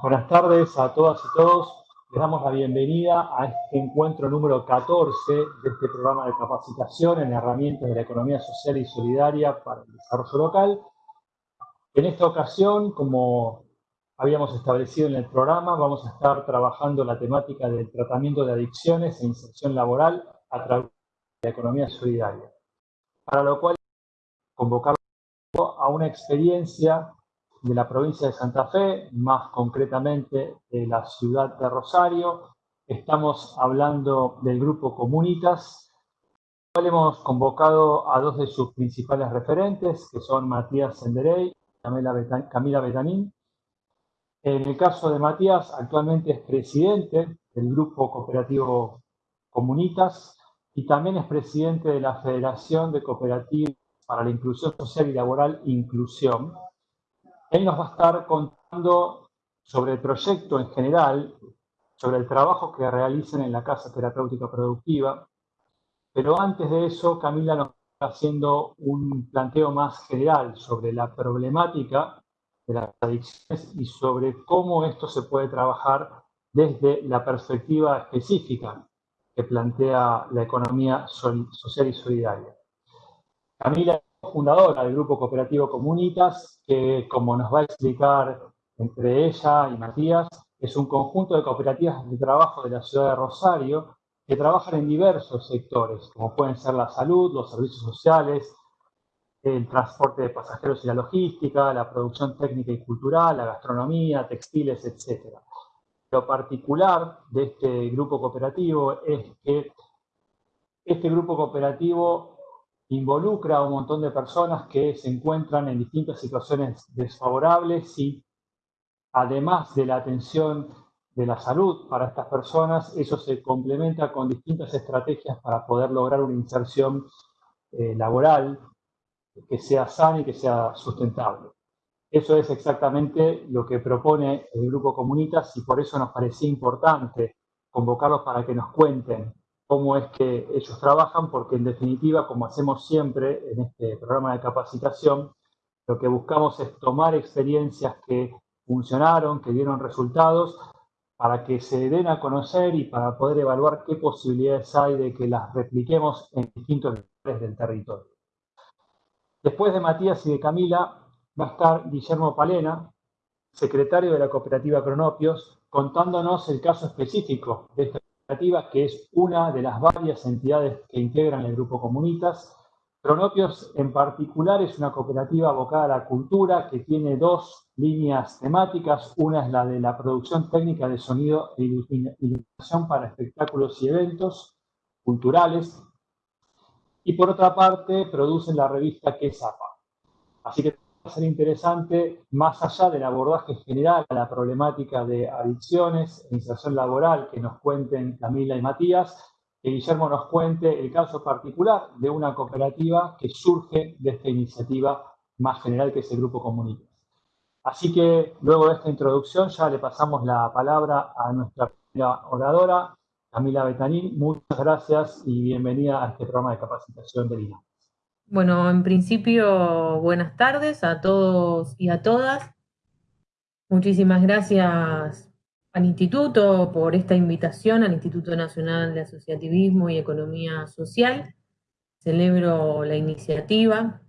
Buenas tardes a todas y todos. Les damos la bienvenida a este encuentro número 14 de este programa de capacitación en herramientas de la economía social y solidaria para el desarrollo local. En esta ocasión, como habíamos establecido en el programa, vamos a estar trabajando la temática del tratamiento de adicciones e inserción laboral a través de la economía solidaria. Para lo cual, convocar a una experiencia de la provincia de Santa Fe, más concretamente de la ciudad de Rosario. Estamos hablando del grupo Comunitas, cual hemos convocado a dos de sus principales referentes, que son Matías Senderey y Camila Betanín. En el caso de Matías, actualmente es presidente del grupo cooperativo Comunitas y también es presidente de la Federación de Cooperativas para la Inclusión Social y Laboral Inclusión, él nos va a estar contando sobre el proyecto en general, sobre el trabajo que realizan en la Casa Terapéutica Productiva, pero antes de eso Camila nos está haciendo un planteo más general sobre la problemática de las adicciones y sobre cómo esto se puede trabajar desde la perspectiva específica que plantea la economía social y solidaria. Camila fundadora del Grupo Cooperativo Comunitas, que como nos va a explicar entre ella y Matías, es un conjunto de cooperativas de trabajo de la ciudad de Rosario que trabajan en diversos sectores, como pueden ser la salud, los servicios sociales, el transporte de pasajeros y la logística, la producción técnica y cultural, la gastronomía, textiles, etc. Lo particular de este grupo cooperativo es que este grupo cooperativo involucra a un montón de personas que se encuentran en distintas situaciones desfavorables y además de la atención de la salud para estas personas, eso se complementa con distintas estrategias para poder lograr una inserción eh, laboral que sea sana y que sea sustentable. Eso es exactamente lo que propone el Grupo Comunitas y por eso nos parecía importante convocarlos para que nos cuenten cómo es que ellos trabajan, porque en definitiva, como hacemos siempre en este programa de capacitación, lo que buscamos es tomar experiencias que funcionaron, que dieron resultados, para que se den a conocer y para poder evaluar qué posibilidades hay de que las repliquemos en distintos lugares del territorio. Después de Matías y de Camila va a estar Guillermo Palena, secretario de la cooperativa Cronopios, contándonos el caso específico de esta que es una de las varias entidades que integran el Grupo Comunitas. Cronopios en particular es una cooperativa abocada a la cultura que tiene dos líneas temáticas. Una es la de la producción técnica de sonido e iluminación para espectáculos y eventos culturales. Y por otra parte, producen la revista Quesapa. Así que ser interesante, más allá del abordaje general a la problemática de adicciones e inserción laboral que nos cuenten Camila y Matías, que Guillermo nos cuente el caso particular de una cooperativa que surge de esta iniciativa más general que es el Grupo Comunitas. Así que luego de esta introducción ya le pasamos la palabra a nuestra primera oradora, Camila Betanín. Muchas gracias y bienvenida a este programa de capacitación de Lina. Bueno, en principio, buenas tardes a todos y a todas. Muchísimas gracias al Instituto por esta invitación, al Instituto Nacional de Asociativismo y Economía Social. Celebro la iniciativa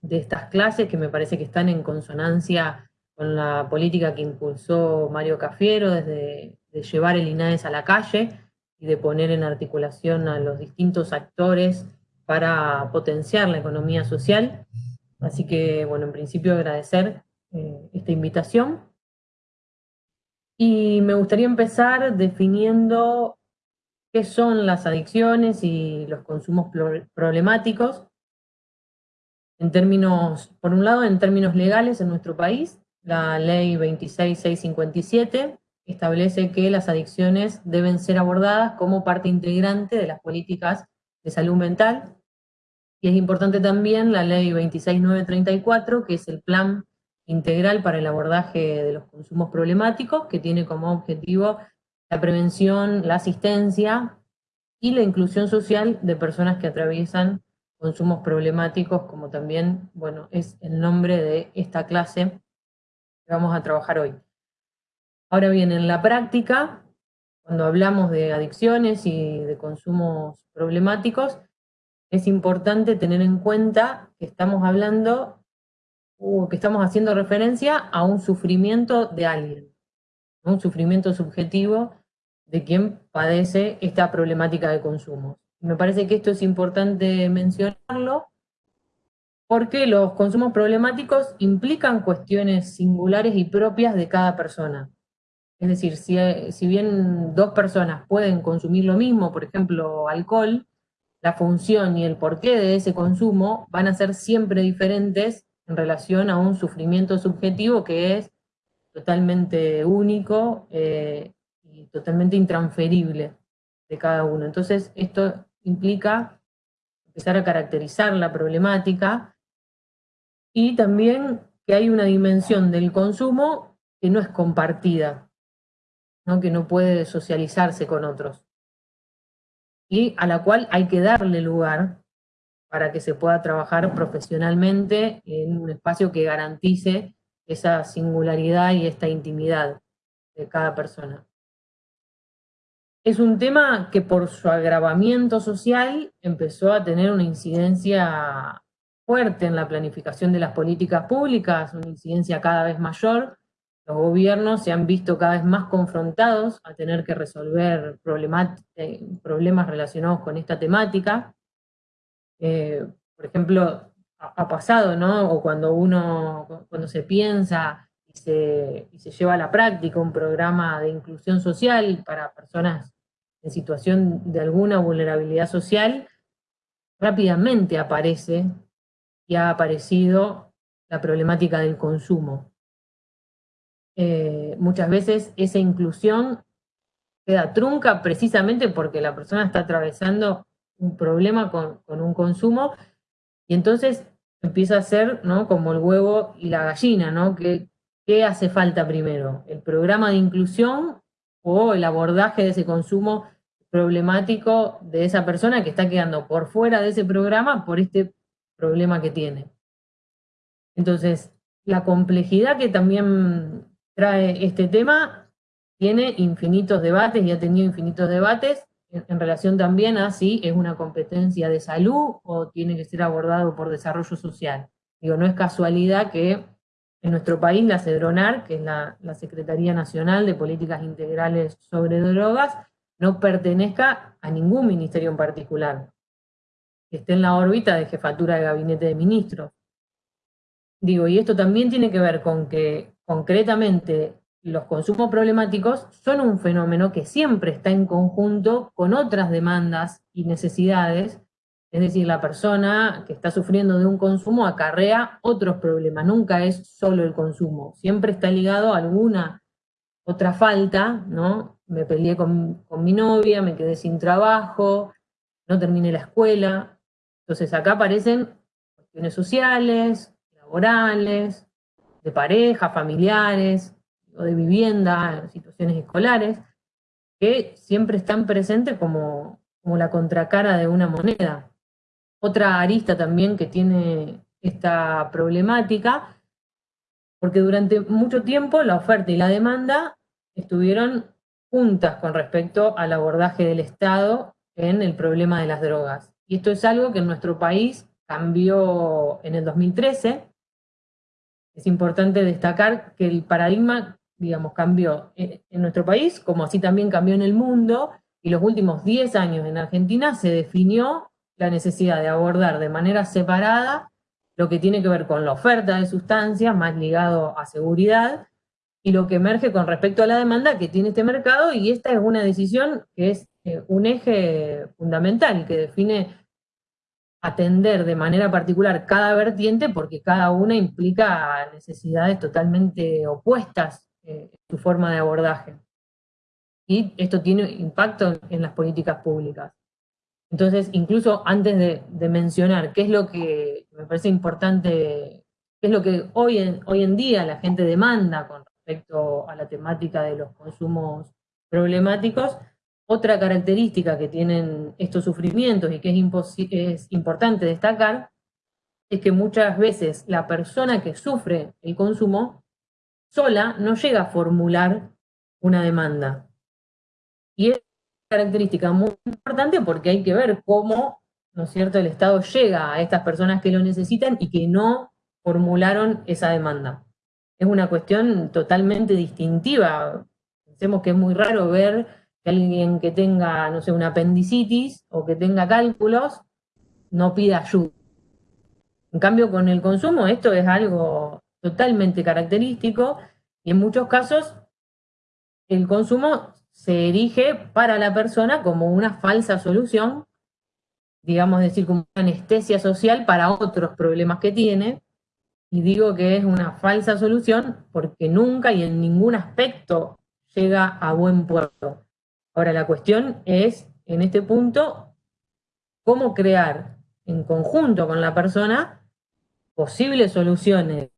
de estas clases que me parece que están en consonancia con la política que impulsó Mario Cafiero desde de llevar el INAES a la calle y de poner en articulación a los distintos actores para potenciar la economía social. Así que, bueno, en principio agradecer eh, esta invitación. Y me gustaría empezar definiendo qué son las adicciones y los consumos problemáticos. En términos, por un lado, en términos legales en nuestro país, la ley 26657 establece que las adicciones deben ser abordadas como parte integrante de las políticas de salud mental y es importante también la ley 26934, que es el plan integral para el abordaje de los consumos problemáticos, que tiene como objetivo la prevención, la asistencia y la inclusión social de personas que atraviesan consumos problemáticos, como también, bueno, es el nombre de esta clase que vamos a trabajar hoy. Ahora bien, en la práctica, cuando hablamos de adicciones y de consumos problemáticos, es importante tener en cuenta que estamos hablando o que estamos haciendo referencia a un sufrimiento de alguien, un sufrimiento subjetivo de quien padece esta problemática de consumo. Me parece que esto es importante mencionarlo porque los consumos problemáticos implican cuestiones singulares y propias de cada persona. Es decir, si, si bien dos personas pueden consumir lo mismo, por ejemplo, alcohol, la función y el porqué de ese consumo van a ser siempre diferentes en relación a un sufrimiento subjetivo que es totalmente único eh, y totalmente intransferible de cada uno. Entonces, esto implica empezar a caracterizar la problemática y también que hay una dimensión del consumo que no es compartida, ¿no? que no puede socializarse con otros, y a la cual hay que darle lugar para que se pueda trabajar profesionalmente en un espacio que garantice esa singularidad y esta intimidad de cada persona. Es un tema que por su agravamiento social empezó a tener una incidencia fuerte en la planificación de las políticas públicas, una incidencia cada vez mayor. Los gobiernos se han visto cada vez más confrontados a tener que resolver eh, problemas relacionados con esta temática. Eh, por ejemplo, ha, pasado, ¿no? O cuando uno, cuando se piensa y se, y se lleva a la práctica un programa de inclusión social para personas en situación de alguna vulnerabilidad social, rápidamente aparece y ha aparecido la problemática del consumo. Eh, muchas veces esa inclusión queda trunca precisamente porque la persona está atravesando un problema con, un consumo, y entonces empieza a ser ¿no? como el huevo y la gallina, ¿no? ¿Qué, ¿Qué hace falta primero? ¿El programa de inclusión o el abordaje de ese consumo problemático de esa persona que está quedando por fuera de ese programa por este problema que tiene? Entonces, la complejidad que también trae este tema tiene infinitos debates y ha tenido infinitos debates en, relación también a si es una competencia de salud o tiene que ser abordado por desarrollo social. Digo, no es casualidad que en nuestro país la CEDRONAR, que es la, Secretaría Nacional de Políticas Integrales sobre Drogas, no pertenezca a ningún ministerio en particular, que esté en la órbita de jefatura de gabinete de ministros. Digo, y esto también tiene que ver con que concretamente los consumos problemáticos son un fenómeno que siempre está en conjunto con otras demandas y necesidades, es decir, la persona que está sufriendo de un consumo acarrea otros problemas, nunca es solo el consumo, siempre está ligado a alguna otra falta, ¿no? Me peleé con, con mi novia, me quedé sin trabajo, no terminé la escuela, entonces acá aparecen cuestiones sociales, laborales, de pareja, familiares, o de vivienda, situaciones escolares, que siempre están presentes como, como la contracara de una moneda. Otra arista también que tiene esta problemática, porque durante mucho tiempo la oferta y la demanda estuvieron juntas con respecto al abordaje del Estado en el problema de las drogas. Y esto es algo que en nuestro país cambió en el 2013. Es importante destacar que el paradigma digamos, cambió en, nuestro país, como así también cambió en el mundo, y los últimos 10 años en Argentina se definió la necesidad de abordar de manera separada lo que tiene que ver con la oferta de sustancias, más ligado a seguridad, y lo que emerge con respecto a la demanda que tiene este mercado, y esta es una decisión que es eh, un eje fundamental, que define atender de manera particular cada vertiente, porque cada una implica necesidades totalmente opuestas eh, su forma de abordaje. Y esto tiene impacto en las políticas públicas. Entonces, incluso antes de, mencionar qué es lo que me parece importante, qué es lo que hoy en, hoy en día la gente demanda con respecto a la temática de los consumos problemáticos, otra característica que tienen estos sufrimientos y que es, importante destacar es que muchas veces la persona que sufre el consumo sola no llega a formular una demanda. Y es una característica muy importante porque hay que ver cómo, ¿no es cierto?, el Estado llega a estas personas que lo necesitan y que no formularon esa demanda. Es una cuestión totalmente distintiva. Pensemos que es muy raro ver que alguien que tenga, no sé, una apendicitis o que tenga cálculos no pida ayuda. En cambio, con el consumo esto es algo totalmente característico y en muchos casos el consumo se erige para la persona como una falsa solución, digamos decir, como una anestesia social para otros problemas que tiene, y digo que es una falsa solución porque nunca y en ningún aspecto llega a buen puerto. Ahora la cuestión es, en este punto, cómo crear en conjunto con la persona posibles soluciones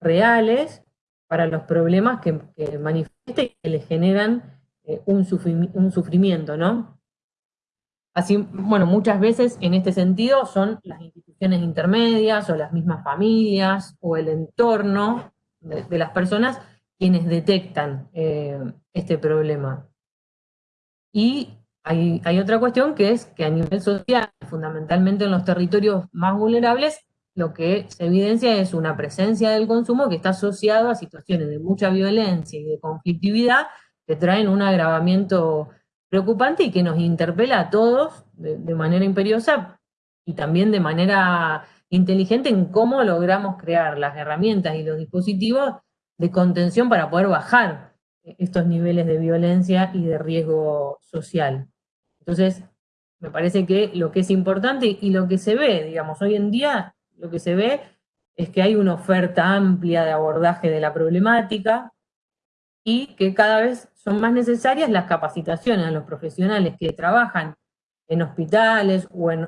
reales para los problemas que, que y que le generan eh, un, un sufrimiento, ¿no? Así, bueno, muchas veces en este sentido son las instituciones intermedias o las mismas familias o el entorno de, las personas quienes detectan eh, este problema. Y hay, otra cuestión que es que a nivel social, fundamentalmente en los territorios más vulnerables, lo que se evidencia es una presencia del consumo que está asociado a situaciones de mucha violencia y de conflictividad que traen un agravamiento preocupante y que nos interpela a todos de, manera imperiosa y también de manera inteligente en cómo logramos crear las herramientas y los dispositivos de contención para poder bajar estos niveles de violencia y de riesgo social. Entonces, me parece que lo que es importante y lo que se ve, digamos, hoy en día, lo que se ve es que hay una oferta amplia de abordaje de la problemática y que cada vez son más necesarias las capacitaciones a los profesionales que trabajan en hospitales o en,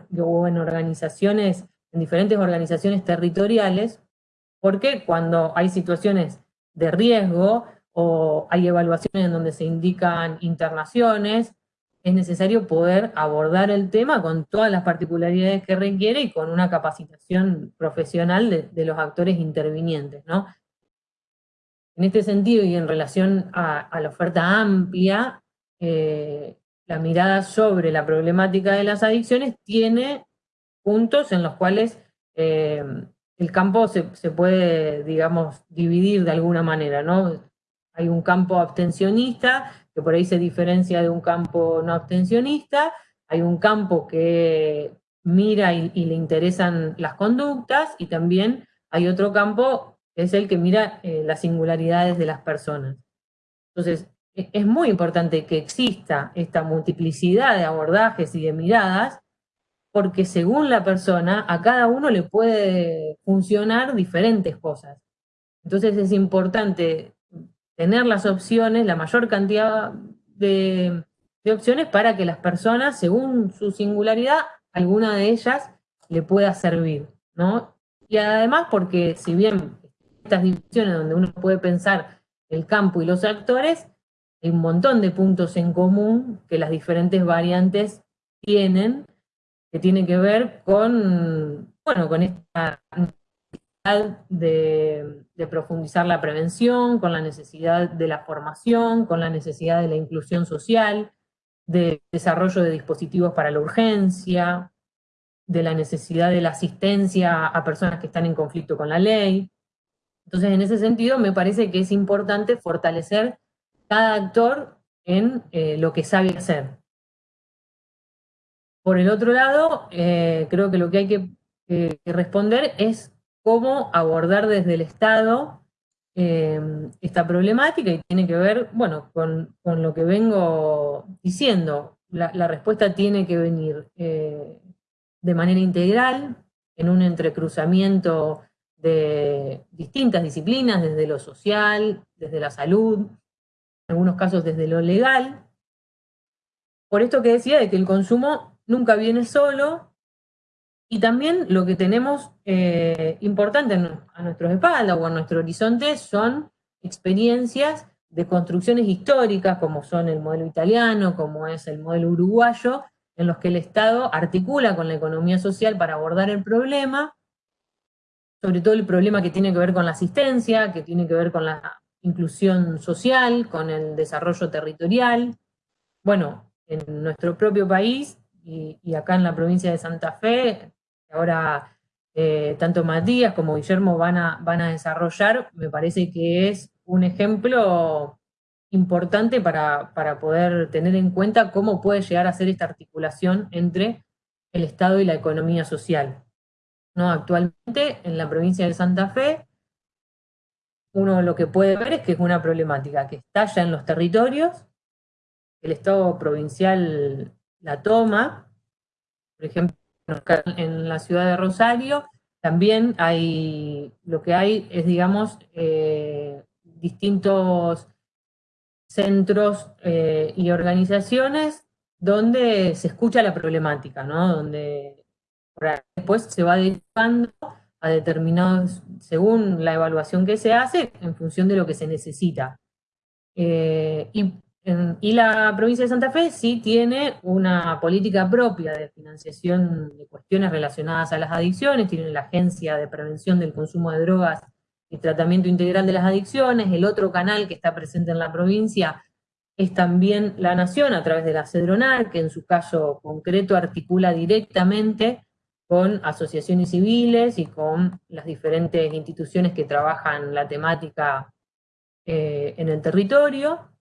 organizaciones, en diferentes organizaciones territoriales, porque cuando hay situaciones de riesgo o hay evaluaciones en donde se indican internaciones, es necesario poder abordar el tema con todas las particularidades que requiere y con una capacitación profesional de, los actores intervinientes, ¿no? En este sentido y en relación a, la oferta amplia, eh, la mirada sobre la problemática de las adicciones tiene puntos en los cuales eh, el campo se, puede, digamos, dividir de alguna manera, ¿no? Hay un campo abstencionista, que por ahí se diferencia de un campo no abstencionista, hay un campo que mira y le interesan las conductas, y también hay otro campo es el que mira eh, las singularidades de las personas. Entonces, e, es muy importante que exista esta multiplicidad de abordajes y de miradas, porque según la persona, a cada uno le puede funcionar diferentes cosas. Entonces es importante tener las opciones, la mayor cantidad de, opciones para que las personas, según su singularidad, alguna de ellas le pueda servir, ¿no? Y además porque si bien estas divisiones donde uno puede pensar el campo y los actores, hay un montón de puntos en común que las diferentes variantes tienen, que tiene que ver con, bueno, con esta de, profundizar la prevención, con la necesidad de la formación, con la necesidad de la inclusión social, de desarrollo de dispositivos para la urgencia, de la necesidad de la asistencia a personas que están en conflicto con la ley, entonces, en ese sentido, me parece que es importante fortalecer cada actor en eh, lo que sabe hacer. Por el otro lado, eh, creo que lo que hay que, responder es cómo abordar desde el Estado eh, esta problemática y tiene que ver, bueno, con, lo que vengo diciendo. La, respuesta tiene que venir de manera integral, en un entrecruzamiento de distintas disciplinas, desde lo social, desde la salud, en algunos casos desde lo legal. Por esto que decía de que el consumo nunca viene solo, y también lo que tenemos eh, importante a nuestros espaldas o a nuestro horizonte son experiencias de construcciones históricas, como son el modelo italiano, como es el modelo uruguayo, en los que el Estado articula con la economía social para abordar el problema, sobre todo el problema que tiene que ver con la asistencia, que tiene que ver con la, inclusión social, con el desarrollo territorial. Bueno, en nuestro propio país y, acá en la provincia de Santa Fe, ahora eh, tanto Matías como Guillermo van a, van a desarrollar, me parece que es un ejemplo importante para, para, poder tener en cuenta cómo puede llegar a ser esta articulación entre el Estado y la economía social. ¿No? Actualmente, en la provincia de Santa Fe, uno lo que puede ver es que es una problemática que estalla en los territorios, el Estado provincial la toma, por ejemplo, en la ciudad de Rosario, también hay, lo que hay es, digamos, eh, distintos centros eh, y organizaciones donde se escucha la problemática, ¿no? Donde después se va dedicando a determinados, según la evaluación que se hace, en función de lo que se necesita. Eh, y y la provincia de Santa Fe sí tiene una política propia de financiación de cuestiones relacionadas a las adicciones, tiene la Agencia de Prevención del Consumo de Drogas y Tratamiento Integral de las Adicciones, el otro canal que está presente en la provincia es también la Nación a través de la CEDRONAR, que en su caso concreto articula directamente con asociaciones civiles y con las diferentes instituciones que trabajan la temática eh, en el territorio.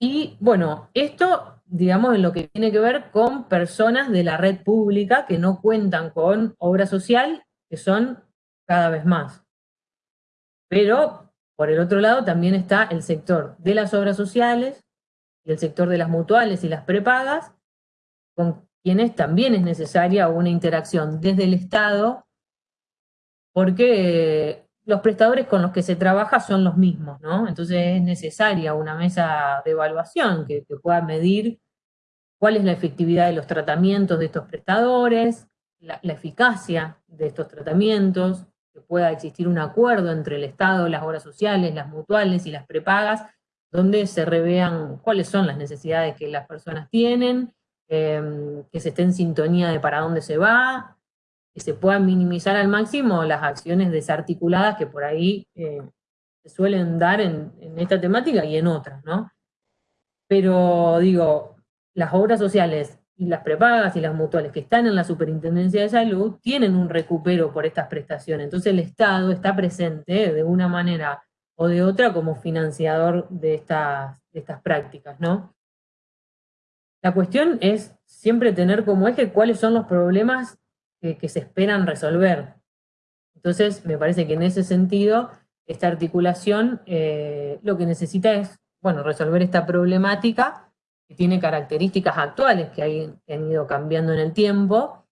Y bueno, esto, digamos, en lo que tiene que ver con personas de la red pública que no cuentan con obra social, que son cada vez más. Pero, por el otro lado, también está el sector de las obras sociales y el sector de las mutuales y las prepagas, con quienes también es necesaria una interacción desde el Estado, porque los prestadores con los que se trabaja son los mismos, ¿no? Entonces es necesaria una mesa de evaluación que, pueda medir cuál es la efectividad de los tratamientos de estos prestadores, la, eficacia de estos tratamientos, que pueda existir un acuerdo entre el Estado, las obras sociales, las mutuales y las prepagas, donde se revean cuáles son las necesidades que las personas tienen, eh, que se esté en sintonía de para dónde se va, que se puedan minimizar al máximo las acciones desarticuladas que por ahí eh, se suelen dar en, esta temática y en otras, ¿no? Pero digo, las obras sociales y las prepagas y las mutuales que están en la Superintendencia de Salud tienen un recupero por estas prestaciones. Entonces el Estado está presente de una manera o de otra como financiador de estas, de estas prácticas, ¿no? La cuestión es siempre tener como eje cuáles son los problemas que, se esperan resolver. Entonces, me parece que en ese sentido, esta articulación eh, lo que necesita es, bueno, resolver esta problemática que tiene características actuales que han ido cambiando en el tiempo.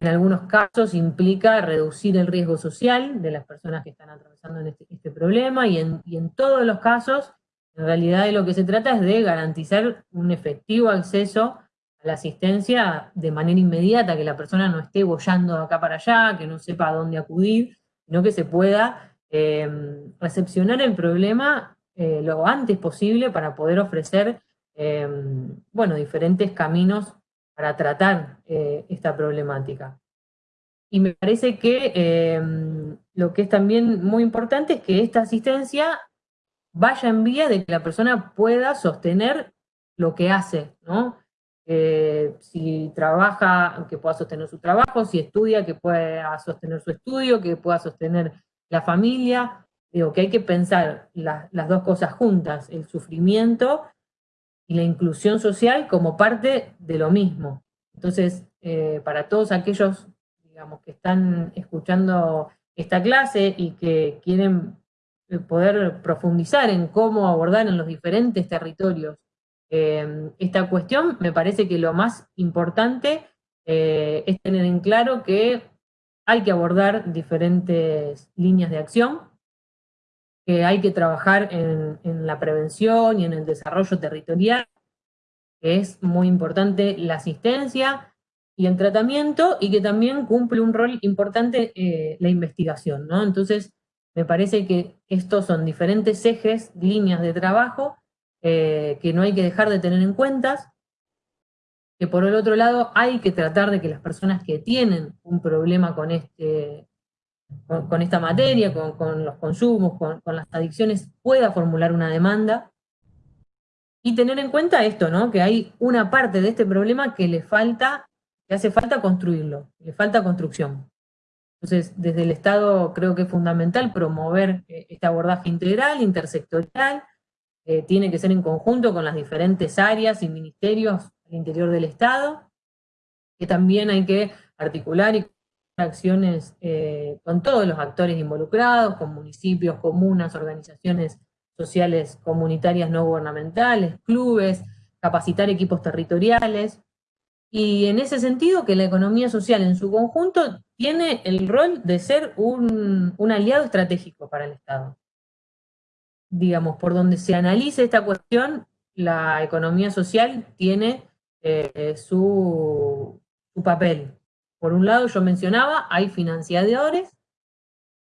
En algunos casos implica reducir el riesgo social de las personas que están atravesando este, este, problema y en, y en todos los casos, en realidad de lo que se trata es de garantizar un efectivo acceso la asistencia de manera inmediata, que la persona no esté bollando de acá para allá, que no sepa a dónde acudir, sino que se pueda em, recepcionar el problema eh, lo antes posible para poder ofrecer em, bueno, diferentes caminos para tratar eh, esta problemática. Y me parece que em, lo que es también muy importante es que esta asistencia vaya en vía de que la persona pueda sostener lo que hace, ¿no? Eh, si trabaja, que pueda sostener su trabajo, si estudia, que pueda sostener su estudio, que pueda sostener la familia. Digo, que hay que pensar las dos cosas juntas, el sufrimiento y la inclusión social como parte de lo mismo. Entonces, eh, para todos aquellos, digamos, que están escuchando esta clase y que quieren eh, poder profundizar en cómo abordar en los diferentes territorios Em, esta cuestión, me parece que lo más importante eh, es tener en claro que hay que abordar diferentes líneas de acción, que hay que trabajar en, la prevención y en el desarrollo territorial, que es muy importante la asistencia y el tratamiento, y que también cumple un rol importante eh, la investigación, ¿no? Entonces, me parece que estos son diferentes ejes, líneas de trabajo, eh, que no hay que dejar de tener en cuenta, que por el otro lado hay que tratar de que las personas que tienen un problema con este, con, esta materia, con, los consumos, con, las adicciones, pueda formular una demanda. Y tener en cuenta esto, ¿no? Que hay una parte de este problema que le falta, que hace falta construirlo, le falta construcción. Entonces, desde el Estado creo que es fundamental promover eh, este abordaje integral, intersectorial, tiene que ser en conjunto con las diferentes áreas y ministerios al interior del Estado, que también hay que articular y acciones eh, con todos los actores involucrados, con municipios, comunas, organizaciones sociales comunitarias no gubernamentales, clubes, capacitar equipos territoriales. Y en ese sentido que la economía social en su conjunto tiene el rol de ser un, aliado estratégico para el Estado. Digamos, por donde se analice esta cuestión, la economía social tiene eh, su, su papel, por un lado, yo mencionaba, hay financiadores,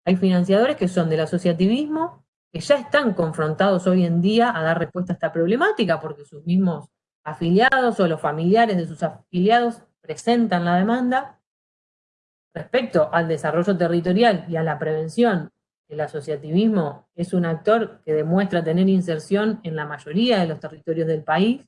hay financiadores que son del asociativismo, que ya están confrontados hoy en día a dar respuesta a esta problemática, porque sus mismos afiliados o los familiares de sus afiliados presentan la demanda. Respecto al desarrollo territorial y a la prevención, el asociativismo es un actor que demuestra tener inserción en la mayoría de los territorios del país,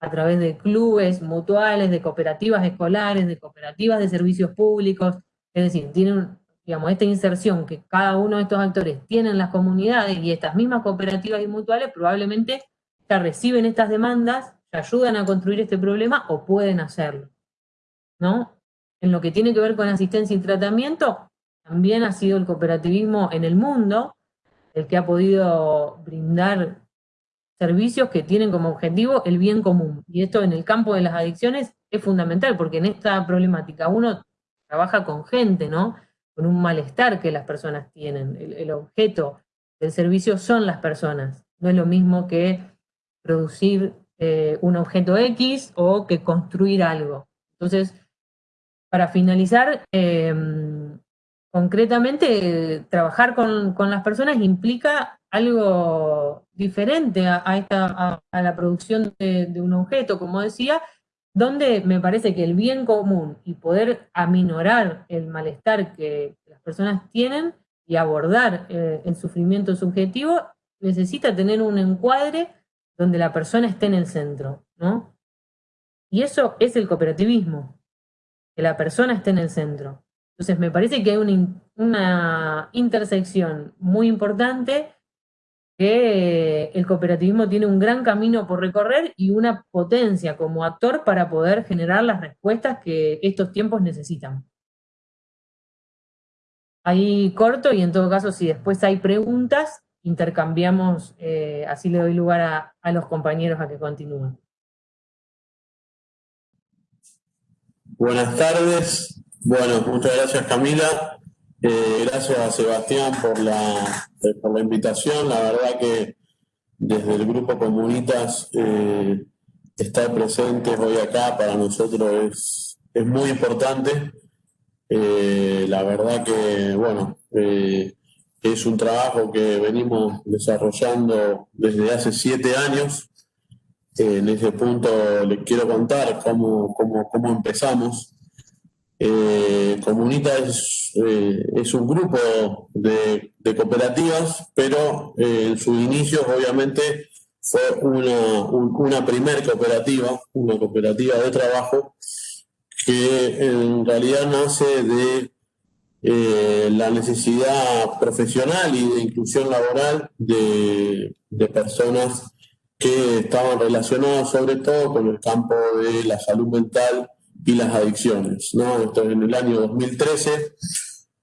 a través de clubes mutuales, de cooperativas escolares, de cooperativas de servicios públicos, es decir, tienen, digamos, esta inserción que cada uno de estos actores tiene en las comunidades y estas mismas cooperativas y mutuales probablemente ya reciben estas demandas, ya ayudan a construir este problema o pueden hacerlo, ¿no? En lo que tiene que ver con asistencia y tratamiento, también ha sido el cooperativismo en el mundo el que ha podido brindar servicios que tienen como objetivo el bien común. Y esto en el campo de las adicciones es fundamental, porque en esta problemática uno trabaja con gente, ¿no? Con un malestar que las personas tienen. El, objeto del servicio son las personas. No es lo mismo que producir eh, un objeto X o que construir algo. Entonces, para finalizar, em, concretamente, trabajar con, con, las personas implica algo diferente a, esta, a, la producción de, un objeto, como decía, donde me parece que el bien común y poder aminorar el malestar que las personas tienen y abordar eh, el sufrimiento subjetivo, necesita tener un encuadre donde la persona esté en el centro, ¿no? Y eso es el cooperativismo, que la persona esté en el centro. Entonces me parece que hay una, intersección muy importante que el cooperativismo tiene un gran camino por recorrer y una potencia como actor para poder generar las respuestas que estos tiempos necesitan. Ahí corto y en todo caso si después hay preguntas, intercambiamos, eh, así le doy lugar a, a los compañeros a que continúen. Buenas tardes. Bueno, muchas gracias Camila. Eh, gracias a Sebastián por la, eh, por la invitación. La verdad que desde el Grupo Comunitas eh, estar presentes hoy acá para nosotros es, es muy importante. la verdad que, bueno, es un trabajo que venimos desarrollando desde hace siete años. en ese punto les quiero contar cómo, cómo, cómo empezamos. Eh, Comunita es, eh, es, un grupo de, cooperativas, pero eh, en sus inicios obviamente fue una, una primer cooperativa, una cooperativa de trabajo, que en realidad nace de la necesidad profesional y de inclusión laboral de, de personas que estaban relacionadas sobre todo con el campo de la salud mental y las adicciones. ¿no? Esto es en el año 2013,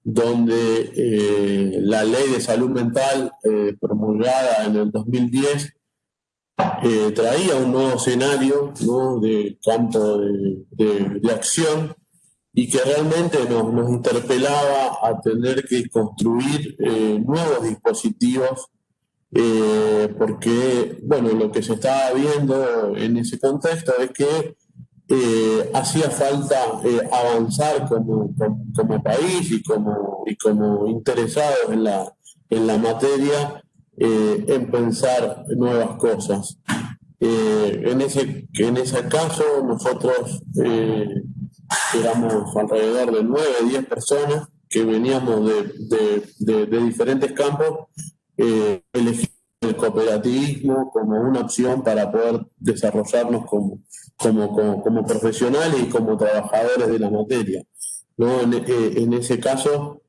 donde eh, la ley de salud mental eh, promulgada en el 2010 eh, traía un nuevo escenario ¿no? de campo de, de, acción y que realmente nos, nos, interpelaba a tener que construir nuevos dispositivos porque, bueno, lo que se estaba viendo en ese contexto es que eh, hacía falta eh, avanzar como, como, país y como, y como interesados en la, en la materia eh, en pensar nuevas cosas. en, ese, en ese caso nosotros éramos alrededor de 9, 10 personas que veníamos de, diferentes campos, elegimos el cooperativismo como una opción para poder desarrollarnos como, como, como, profesionales y como trabajadores de la materia. ¿no? En, eh, ese caso,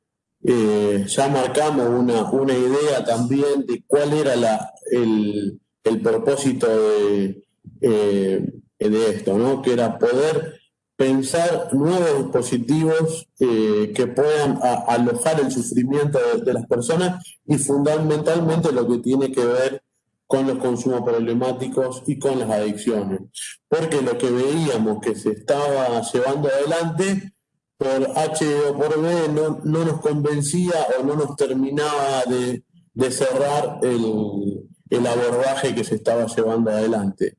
eh, ya marcamos una, una, idea también de cuál era la, el, el propósito de, eh, de esto, ¿no? que era poder pensar nuevos dispositivos eh, que puedan alojar el sufrimiento de, las personas y fundamentalmente lo que tiene que ver con los consumos problemáticos y con las adicciones. Porque lo que veíamos que se estaba llevando adelante por H o por B no, no nos convencía o no nos terminaba de, cerrar el, el, abordaje que se estaba llevando adelante.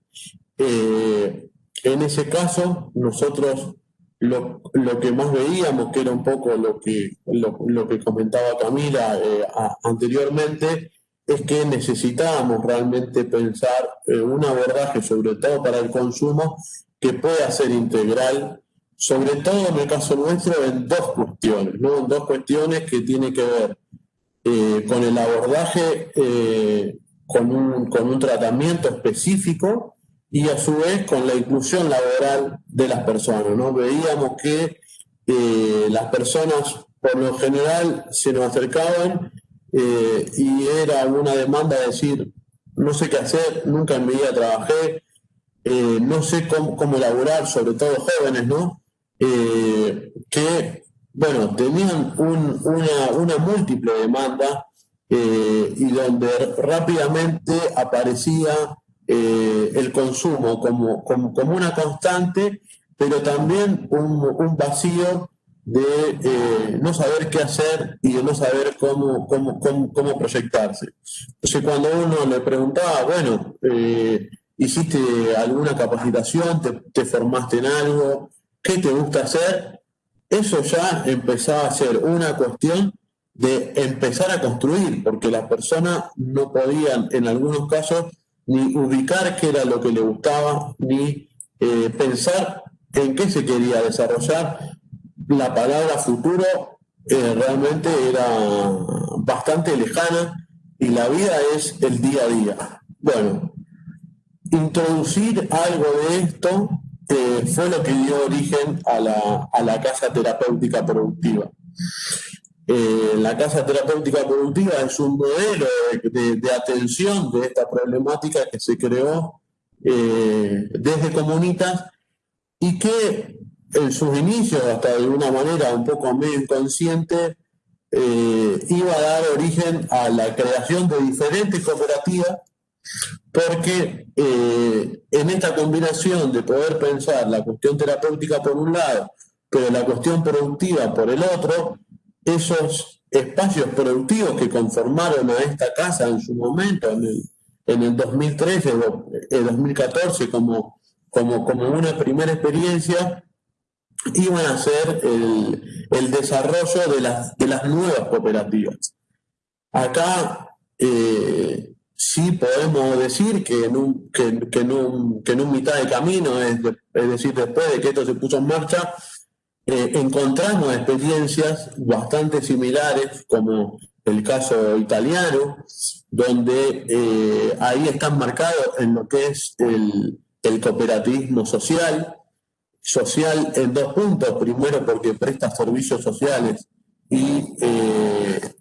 Eh, en ese caso, nosotros lo, que más veíamos, que era un poco lo que, lo, que comentaba Camila eh, anteriormente, es que necesitábamos realmente pensar eh, un abordaje, sobre todo para el consumo, que pueda ser integral, sobre todo en el caso nuestro, en dos cuestiones, ¿no? Dos cuestiones que tienen que ver eh, con el abordaje, con, un, con un tratamiento específico y a su vez con la inclusión laboral de las personas. ¿no? Veíamos que eh, las personas por lo general se nos acercaban eh, y era una demanda de decir, no sé qué hacer, nunca en mi vida trabajé, eh, no sé cómo, cómo, elaborar, sobre todo jóvenes, ¿no? que, bueno, tenían una, una, múltiple demanda y donde rápidamente aparecía el consumo como, como, una constante, pero también un, vacío de eh, no saber qué hacer y de no saber cómo, cómo, cómo, proyectarse. Entonces cuando uno le preguntaba, bueno, eh, ¿hiciste alguna capacitación? Te, ¿Te formaste en algo? ¿Qué te gusta hacer? Eso ya empezaba a ser una cuestión de empezar a construir, porque las personas no podían, en algunos casos, ni ubicar qué era lo que le gustaba, ni eh, pensar en qué se quería desarrollar. La palabra futuro eh, realmente era bastante lejana y la vida es el día a día. Bueno, introducir algo de esto eh, fue lo que dio origen a la, a la casa terapéutica productiva. Eh, la Casa Terapéutica Productiva es un modelo de, atención de esta problemática que se creó eh, desde Comunitas y que en sus inicios, hasta de una manera un poco medio inconsciente, eh, iba a dar origen a la creación de diferentes cooperativas, porque en esta combinación de poder pensar la cuestión terapéutica por un lado, pero la cuestión productiva por el otro, esos espacios productivos que conformaron a esta casa en su momento, en el, en el 2013, el 2014, como, como, como una primera experiencia, iban a ser el, desarrollo de las, de las nuevas cooperativas. Acá eh, sí podemos decir que en un, que, un, que en un mitad de camino, es decir, después de que esto se puso en marcha, eh, encontramos experiencias bastante similares, como el caso italiano, donde eh, ahí están marcados en lo que es el, cooperativismo social, social en dos puntos, primero porque presta servicios sociales y eh,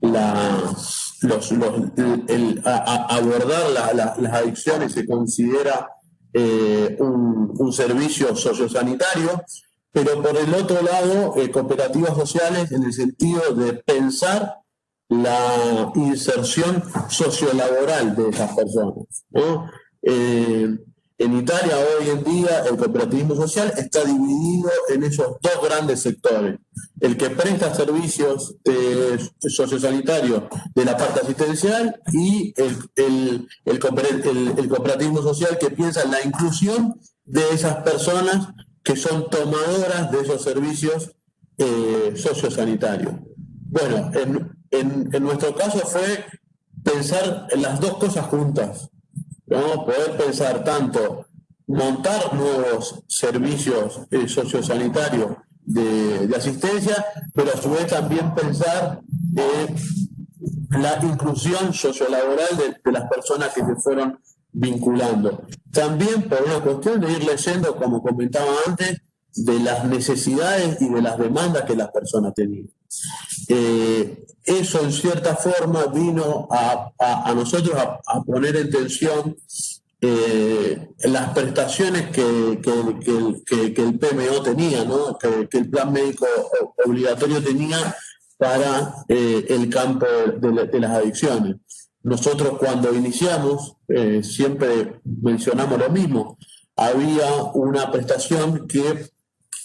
los, abordar las adicciones se considera un, un, servicio sociosanitario pero por el otro lado, eh, cooperativas sociales en el sentido de pensar la inserción sociolaboral de esas personas. Eh, en Italia hoy en día el cooperativismo social está dividido en esos dos grandes sectores. El que presta servicios sociosanitarios de la parte asistencial y el, el, cooperativismo social que piensa en la inclusión de esas personas que son tomadoras de esos servicios eh, sociosanitarios. Bueno, en, nuestro caso fue pensar en las dos cosas juntas, ¿no? poder pensar tanto montar nuevos servicios eh, sociosanitarios de, asistencia, pero a su vez también pensar la inclusión sociolaboral de, de las personas que se fueron vinculando. También por una cuestión de ir leyendo, como comentaba antes, de las necesidades y de las demandas que las personas tenían. Eh, eso en cierta forma vino a, nosotros a, poner en tensión eh, las prestaciones que, el PMO tenía, que, el plan médico obligatorio tenía para eh, el campo de, las adicciones. Nosotros cuando iniciamos siempre mencionamos lo mismo. Había una prestación que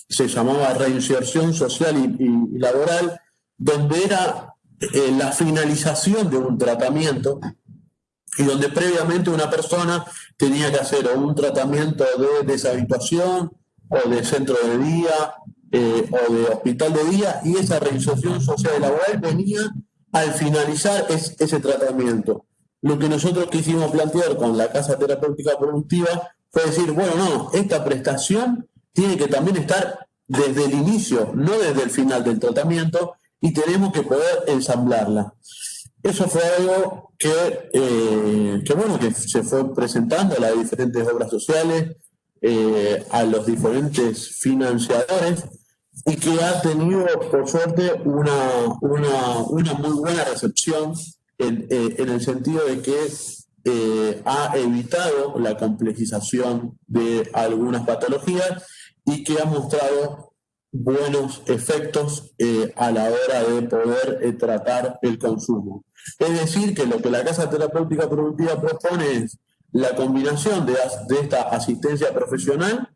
se llamaba reinserción social y, laboral, donde era eh, la finalización de un tratamiento y donde previamente una persona tenía que hacer un tratamiento de deshabituación o de centro de día eh, o de hospital de día y esa reinserción social y laboral venía al finalizar ese tratamiento. Lo que nosotros quisimos plantear con la Casa Terapéutica Productiva fue decir, bueno, no, esta prestación tiene que también estar desde el inicio, no desde el final del tratamiento, y tenemos que poder ensamblarla. Eso fue algo que, eh, bueno, que se fue presentando a las diferentes obras sociales, eh, a los diferentes financiadores, y que ha tenido, por suerte, una, una, muy buena recepción en, eh, en, el sentido de que ha evitado la complejización de algunas patologías y que ha mostrado buenos efectos eh, a la hora de poder eh, tratar el consumo. Es decir, que lo que la Casa Terapéutica Productiva propone es la combinación de, esta asistencia profesional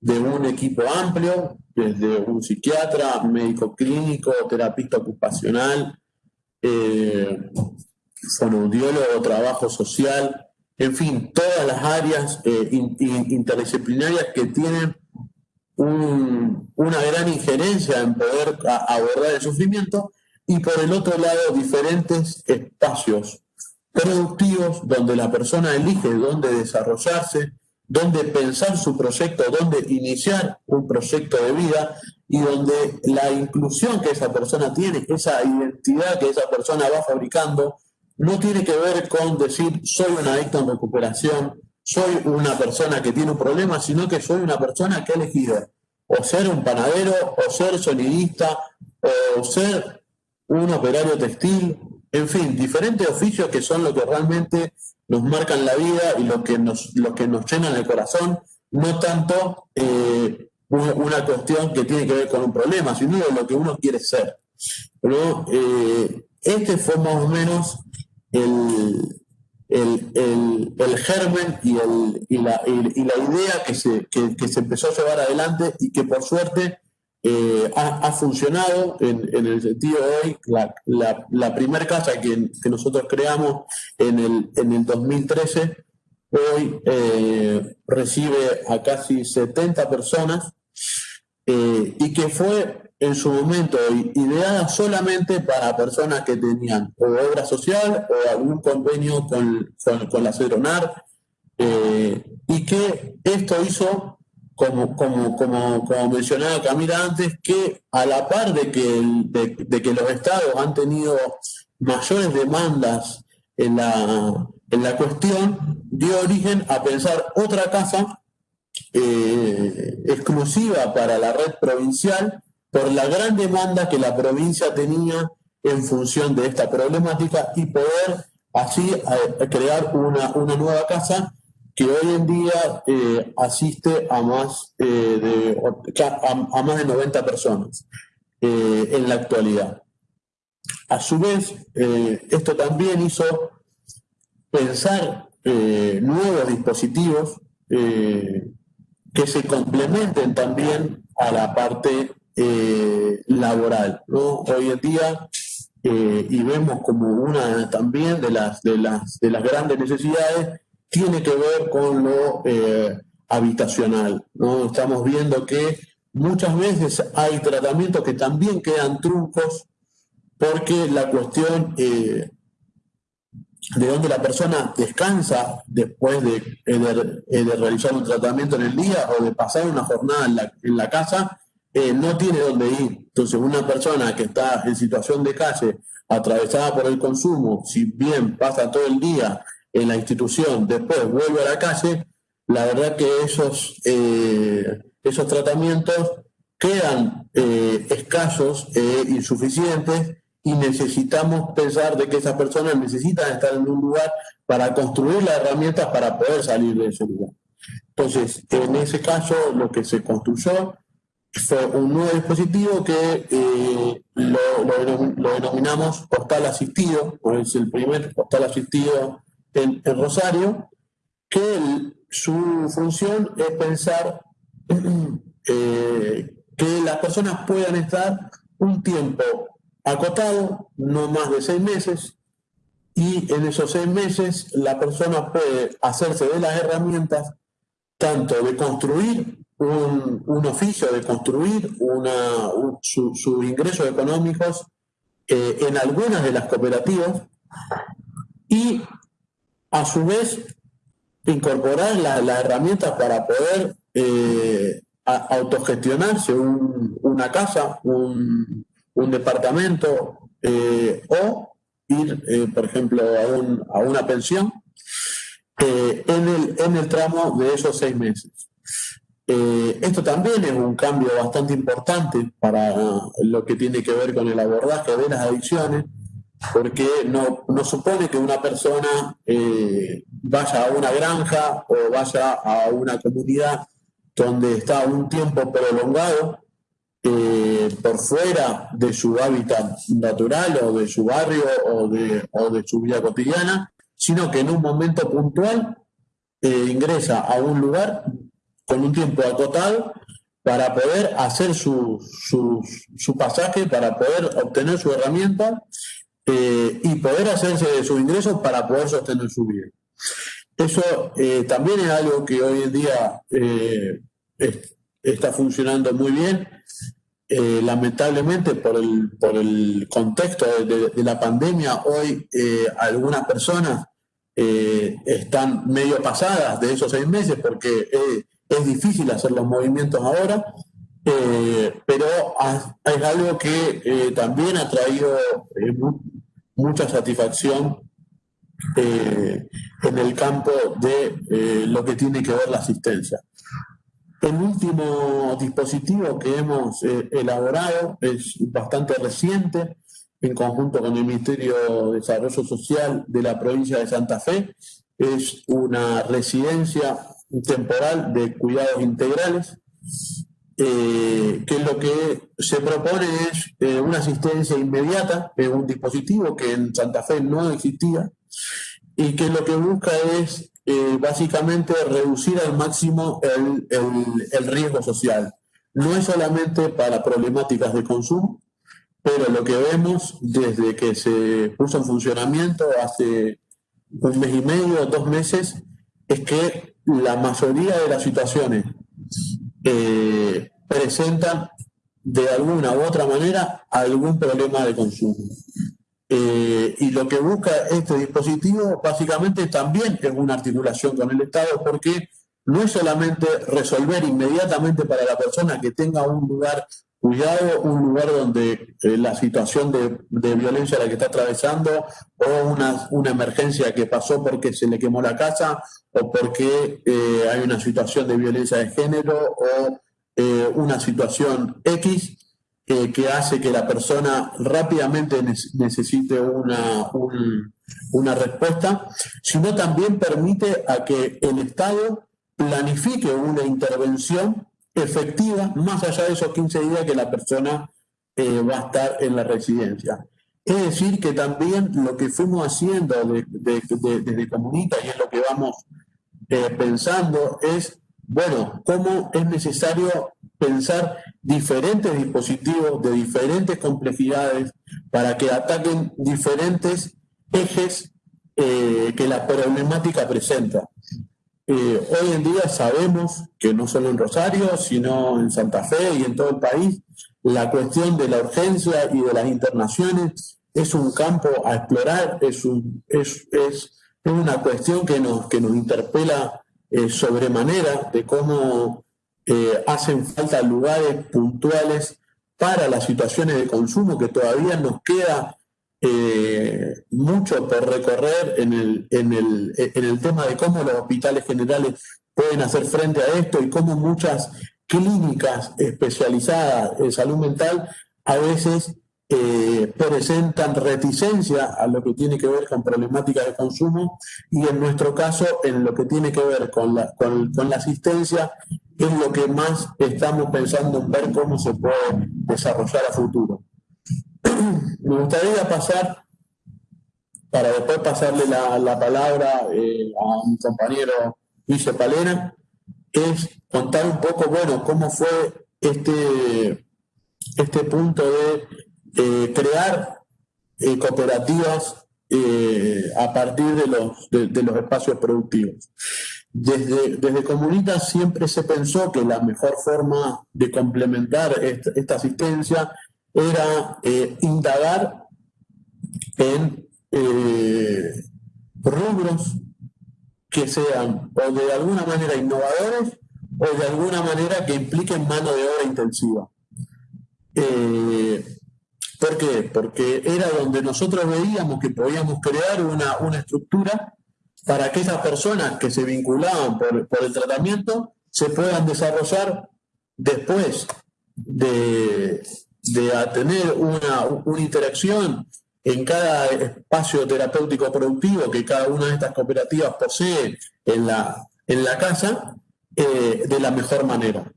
de un equipo amplio, desde un psiquiatra, médico clínico, terapista ocupacional, eh, fonoaudiólogo, trabajo social, en fin, todas las áreas interdisciplinarias que tienen una gran injerencia en poder abordar el sufrimiento y por el otro lado diferentes espacios productivos donde la persona elige dónde desarrollarse, dónde pensar su proyecto, dónde iniciar un proyecto de vida y donde la inclusión que esa persona tiene, esa identidad que esa persona va fabricando, no tiene que ver con decir soy un adicto en recuperación, soy una persona que tiene un problema, sino que soy una persona que ha elegido o ser un panadero, o ser sonidista, o ser un operario textil, en fin, diferentes oficios que son lo que realmente nos marcan la vida y lo que nos, lo que nos llenan el corazón, no tanto eh, una cuestión que tiene que ver con un problema, sino lo que uno quiere ser. Pero, eh, este fue más o menos el, el, el, germen y, el, y, la, y, la, idea que se, que, se empezó a llevar adelante y que por suerte eh, ha, funcionado en, en, el sentido de hoy. La, la, la primera casa que, que, nosotros creamos en el, en el 2013 hoy eh, recibe a casi 70 personas eh, y que fue en su momento ideada solamente para personas que tenían o obra social o algún convenio con, con, la CEDRONAR, eh, y que esto hizo, como, como, como, como, mencionaba Camila antes, que a la par de que, de, que los estados han tenido mayores demandas en la, en la cuestión, dio origen a pensar otra casa eh, exclusiva para la red provincial por la gran demanda que la provincia tenía en función de esta problemática y poder así eh, crear una, nueva casa que hoy en día eh, asiste a más, eh, de, a, más de 90 personas en la actualidad. A su vez, esto también hizo pensar nuevos dispositivos que se complementen también a la parte eh, laboral. Hoy en día, eh, y vemos como una también de las, de las, de las grandes necesidades, tiene que ver con lo eh, habitacional. ¿no? Estamos viendo que muchas veces hay tratamientos que también quedan truncos porque la cuestión de donde la persona descansa después de, de, realizar un tratamiento en el día o de pasar una jornada en la casa eh, no tiene dónde ir. Entonces, una persona que está en situación de calle, atravesada por el consumo, si bien pasa todo el día en la institución, después vuelve a la calle, la verdad que esos, eh, esos tratamientos quedan eh, escasos e insuficientes y necesitamos pensar de que esas personas necesitan estar en un lugar para construir las herramientas para poder salir de ese lugar. Entonces, en ese caso, lo que se construyó fue un nuevo dispositivo que eh, lo, denominamos postal asistido, es el primer postal asistido en, Rosario, que su función es pensar eh, que las personas puedan estar un tiempo acotado, no más de seis meses, y en esos seis meses la persona puede hacerse de las herramientas tanto de construir un, oficio, de construir una, sus ingresos económicos eh, en algunas de las cooperativas y a su vez incorporar las herramientas para poder eh, autogestionarse una casa, un, departamento eh, o ir, por ejemplo, a, a una pensión en, el, en el tramo de esos seis meses. Eh, esto también es un cambio bastante importante para lo que tiene que ver con el abordaje de las adicciones, porque no, supone que una persona eh, vaya a una granja o vaya a una comunidad donde está un tiempo prolongado eh, por fuera de su hábitat natural o de su barrio o de su vida cotidiana, sino que en un momento puntual ingresa a un lugar con un tiempo acotado para poder hacer su, su, pasaje, para poder obtener su herramienta eh, y poder hacerse de sus ingresos para poder sostener su vida. Eso eh, también es algo que hoy en día eh, está funcionando muy bien. lamentablemente por el, por el contexto de la pandemia, hoy algunas personas están medio pasadas de esos seis meses porque es difícil hacer los movimientos ahora, eh, pero es algo que eh, también ha traído eh, mucha satisfacción en el campo de lo que tiene que ver la asistencia. El último dispositivo que hemos elaborado es bastante reciente, en conjunto con el Ministerio de Desarrollo Social de la provincia de Santa Fe. Es una residencia temporal de cuidados integrales, eh, que lo que se propone es eh, una asistencia inmediata, es un dispositivo que en Santa Fe no existía, y que lo que busca es eh, básicamente reducir al máximo el, el riesgo social. No es solamente para problemáticas de consumo, pero lo que vemos desde que se puso en funcionamiento hace un mes y medio, dos meses, es que la mayoría de las situaciones eh, presentan de alguna u otra manera algún problema de consumo. Eh, y lo que busca este dispositivo básicamente también es una articulación con el Estado porque no es solamente resolver inmediatamente para la persona que tenga un lugar cuidado, un lugar donde eh, la situación de, violencia la que está atravesando o una, una emergencia que pasó porque se le quemó la casa o porque eh, hay una situación de violencia de género o eh, una situación X que hace que la persona rápidamente necesite una, una respuesta, sino también permite a que el Estado planifique una intervención efectiva más allá de esos 15 días que la persona eh, va a estar en la residencia. Es decir, que también lo que fuimos haciendo desde Comunita y es lo que vamos eh, pensando es, bueno, cómo es necesario pensar diferentes dispositivos de diferentes complejidades para que ataquen diferentes ejes eh, que la problemática presenta. Eh, hoy en día sabemos que no solo en Rosario, sino en Santa Fe y en todo el país, la cuestión de la urgencia y de las internaciones es un campo a explorar, es, un, es, es, una cuestión que nos, que nos interpela eh, sobremanera de cómo eh, hacen falta lugares puntuales para las situaciones de consumo que todavía nos queda eh, mucho por recorrer en el, en, el, en el tema de cómo los hospitales generales pueden hacer frente a esto y cómo muchas clínicas especializadas en salud mental a veces eh, presentan reticencia a lo que tiene que ver con problemáticas de consumo y en nuestro caso en lo que tiene que ver con la, con, la asistencia es lo que más estamos pensando en ver cómo se puede desarrollar a futuro. Me gustaría pasar, para después pasarle la, palabra eh, a mi compañero Luis Palena, es contar un poco, bueno, cómo fue este, este punto de eh, crear eh, cooperativas a partir de los, de, los espacios productivos. Desde, desde Comunitas siempre se pensó que la mejor forma de complementar esta, asistencia era indagar en rubros que sean o de alguna manera innovadores o de alguna manera que impliquen mano de obra intensiva. ¿Por qué? Porque era donde nosotros veíamos que podíamos crear una, estructura para que esas personas que se vinculaban por, el tratamiento se puedan desarrollar después de, tener una, interacción en cada espacio terapéutico productivo que cada una de estas cooperativas posee en la, en la casa eh, de la mejor manera.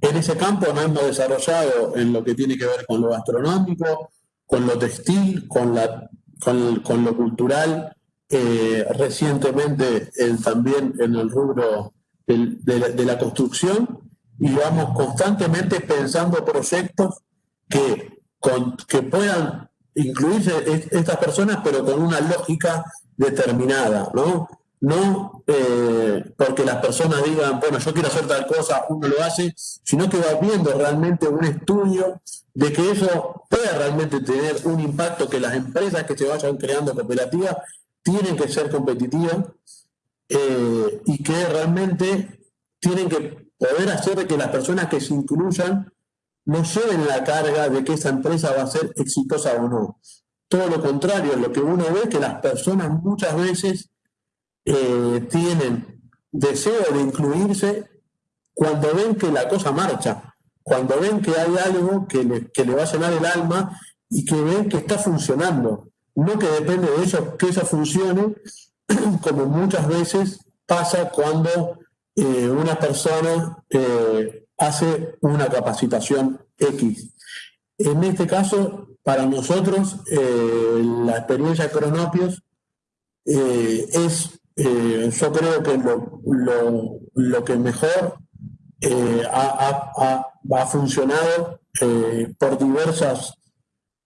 En ese campo nos hemos desarrollado en lo que tiene que ver con lo gastronómico, con lo textil, con, la, con, lo cultural, eh, recientemente también en el rubro de, la, construcción, y vamos constantemente pensando proyectos que, que puedan incluirse estas personas, pero con una lógica determinada, ¿no? no eh, porque las personas digan, bueno, yo quiero hacer tal cosa, uno lo hace, sino que va viendo realmente un estudio de que eso pueda realmente tener un impacto, que las empresas que se vayan creando cooperativas tienen que ser competitivas eh, y que realmente tienen que poder hacer que las personas que se incluyan no lleven la carga de que esa empresa va a ser exitosa o no. Todo lo contrario, lo que uno ve es que las personas muchas veces eh, tienen deseo de incluirse cuando ven que la cosa marcha, cuando ven que hay algo que le, que le va a llenar el alma y que ven que está funcionando. No que depende de eso, que eso funcione, como muchas veces pasa cuando eh, una persona eh, hace una capacitación X. En este caso, para nosotros, la experiencia de Cronopios es eh, yo creo que lo, que mejor eh, ha, funcionado eh, por diversas,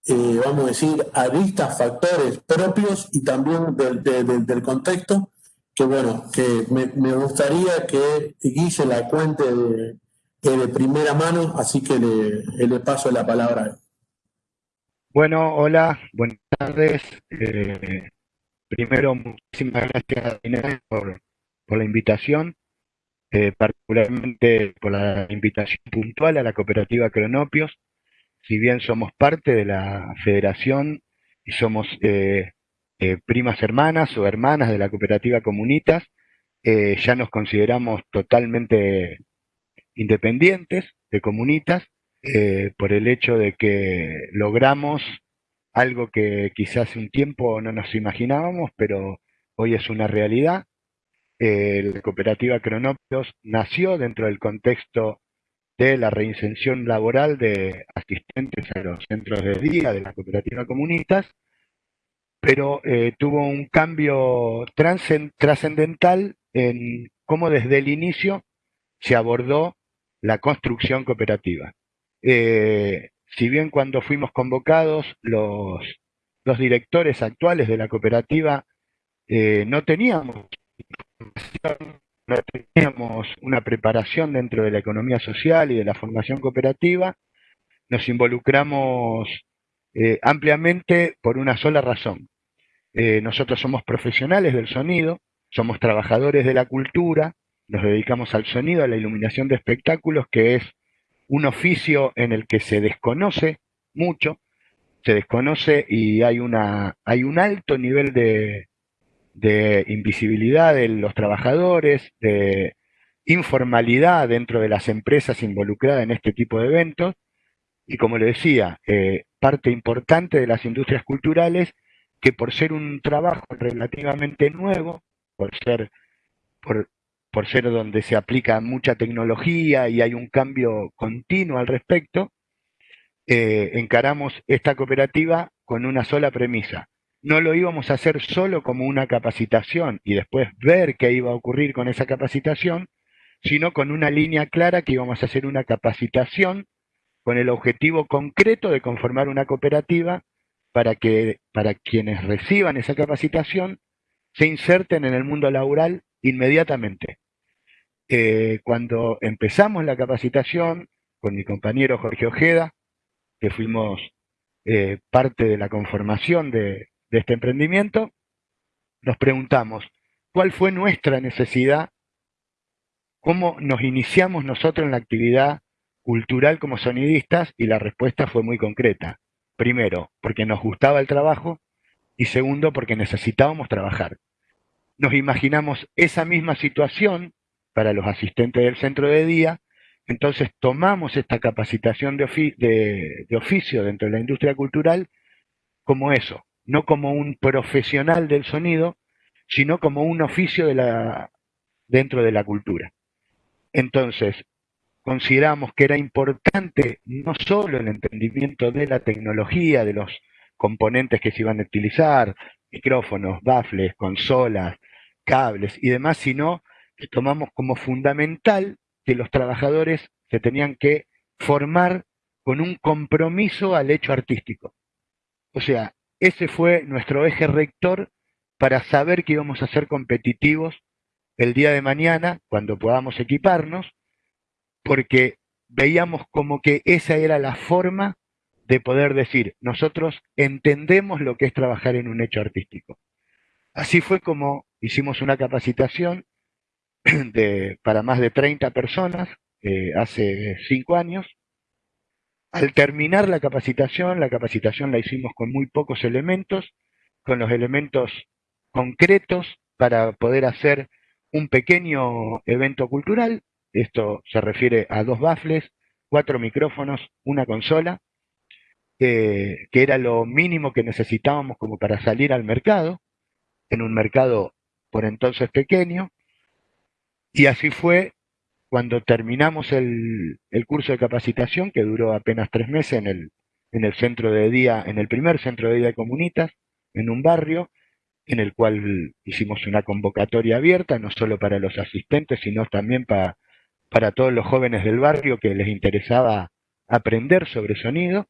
vamos a decir, aristas, factores propios y también del, contexto, que bueno, que me, gustaría que Guille la cuente de, de primera mano, así que le, le paso la palabra Bueno, hola, buenas tardes. Primero, muchísimas gracias por, por la invitación, eh, particularmente por la invitación puntual a la cooperativa Cronopios. Si bien somos parte de la federación y somos eh, eh, primas hermanas o hermanas de la cooperativa Comunitas, ya nos consideramos totalmente independientes de Comunitas por el hecho de que logramos algo que quizás un tiempo no nos imaginábamos, pero hoy es una realidad. la cooperativa Cronopios nació dentro del contexto de la reinserción laboral de asistentes a los centros de día de la cooperativa comunistas, pero eh, tuvo un cambio trascendental en cómo desde el inicio se abordó la construcción cooperativa. Eh, si bien cuando fuimos convocados los, directores actuales de la cooperativa eh, no teníamos no teníamos una preparación dentro de la economía social y de la formación cooperativa, nos involucramos ampliamente por una sola razón. Eh, nosotros somos profesionales del sonido, somos trabajadores de la cultura nos dedicamos al sonido, a la iluminación de espectáculos, que es un oficio en el que se desconoce mucho, se desconoce y hay, una, hay un alto nivel de, de invisibilidad de los trabajadores, de informalidad dentro de las empresas involucradas en este tipo de eventos. Y como le decía, eh, parte importante de las industrias culturales que por ser un trabajo relativamente nuevo, por ser, por, por ser donde se aplica mucha tecnología y hay un cambio continuo al respecto, eh, encaramos esta cooperativa con una sola premisa. No lo íbamos a hacer solo como una capacitación y después ver qué iba a ocurrir con esa capacitación, sino con una línea clara que íbamos a hacer una capacitación con el objetivo concreto de conformar una cooperativa para que para quienes reciban esa capacitación se inserten en el mundo laboral inmediatamente. Eh, cuando empezamos la capacitación con mi compañero Jorge Ojeda, que fuimos eh, parte de la conformación de, de este emprendimiento, nos preguntamos, ¿cuál fue nuestra necesidad? ¿Cómo nos iniciamos nosotros en la actividad cultural como sonidistas? Y la respuesta fue muy concreta. Primero, porque nos gustaba el trabajo y segundo, porque necesitábamos trabajar. Nos imaginamos esa misma situación para los asistentes del centro de día, entonces tomamos esta capacitación de, oficio dentro de la industria cultural como eso, no como un profesional del sonido, sino como un oficio dentro de la cultura. Entonces, consideramos que era importante no solo el entendimiento de la tecnología, de los componentes que se iban a utilizar, micrófonos, baffles, consolas, cables y demás, sino que tomamos como fundamental que los trabajadores se tenían que formar con un compromiso al hecho artístico. O sea, ese fue nuestro eje rector para saber que íbamos a ser competitivos el día de mañana cuando podamos equiparnos, porque veíamos como que esa era la forma de poder decir, nosotros entendemos lo que es trabajar en un hecho artístico. Así fue como hicimos una capacitación para más de 30 personas eh, hace cinco años. Al terminar la capacitación, la capacitación la hicimos con muy pocos elementos, con los elementos concretos para poder hacer un pequeño evento cultural. Esto se refiere a dos baffles, cuatro micrófonos, una consola, que era lo mínimo que necesitábamos como para salir al mercado, en un mercado por entonces pequeño, y así fue cuando terminamos el, curso de capacitación, que duró apenas tres meses en el, en el centro de día, en el primer centro de día de comunitas, en un barrio, en el cual hicimos una convocatoria abierta, no solo para los asistentes, sino también para, para todos los jóvenes del barrio que les interesaba aprender sobre sonido.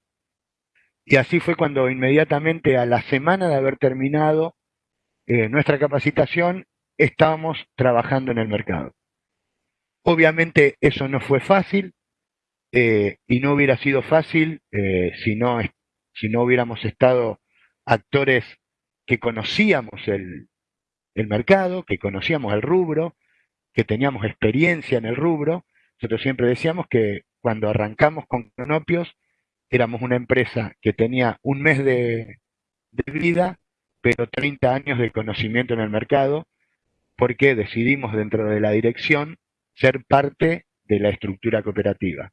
Y así fue cuando inmediatamente a la semana de haber terminado eh, nuestra capacitación, estábamos trabajando en el mercado. Obviamente eso no fue fácil eh, y no hubiera sido fácil eh, si, no, si no hubiéramos estado actores que conocíamos el, el mercado, que conocíamos el rubro, que teníamos experiencia en el rubro. Nosotros siempre decíamos que cuando arrancamos con Cronopios éramos una empresa que tenía un mes de, de vida, pero 30 años de conocimiento en el mercado, porque decidimos dentro de la dirección ser parte de la estructura cooperativa.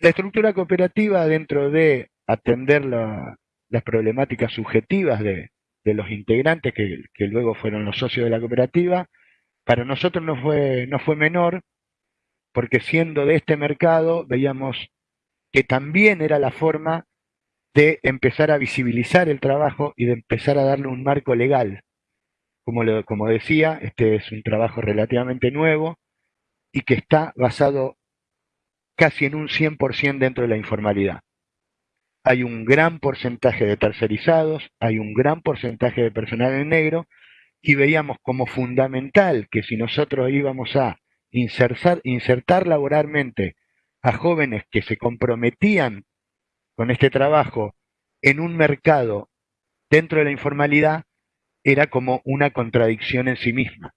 La estructura cooperativa dentro de atender las problemáticas subjetivas de, los integrantes que, luego fueron los socios de la cooperativa, para nosotros no fue, no fue menor, porque siendo de este mercado veíamos que también era la forma de empezar a visibilizar el trabajo y de empezar a darle un marco legal. Como, como decía, este es un trabajo relativamente nuevo, y que está basado casi en un 100% dentro de la informalidad. Hay un gran porcentaje de tercerizados, hay un gran porcentaje de personal en negro y veíamos como fundamental que si nosotros íbamos a insertar, laboralmente a jóvenes que se comprometían con este trabajo en un mercado dentro de la informalidad, era como una contradicción en sí misma.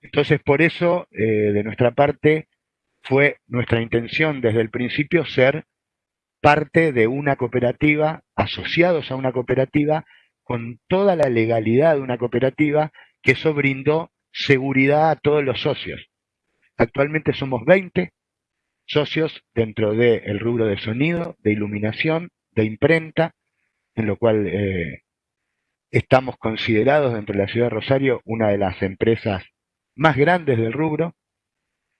Entonces, por eso, eh, de nuestra parte, fue nuestra intención desde el principio ser parte de una cooperativa, asociados a una cooperativa, con toda la legalidad de una cooperativa, que eso brindó seguridad a todos los socios. Actualmente somos 20 socios dentro del rubro de sonido, de iluminación, de imprenta, en lo cual eh, estamos considerados dentro de la ciudad de Rosario una de las empresas más grandes del rubro.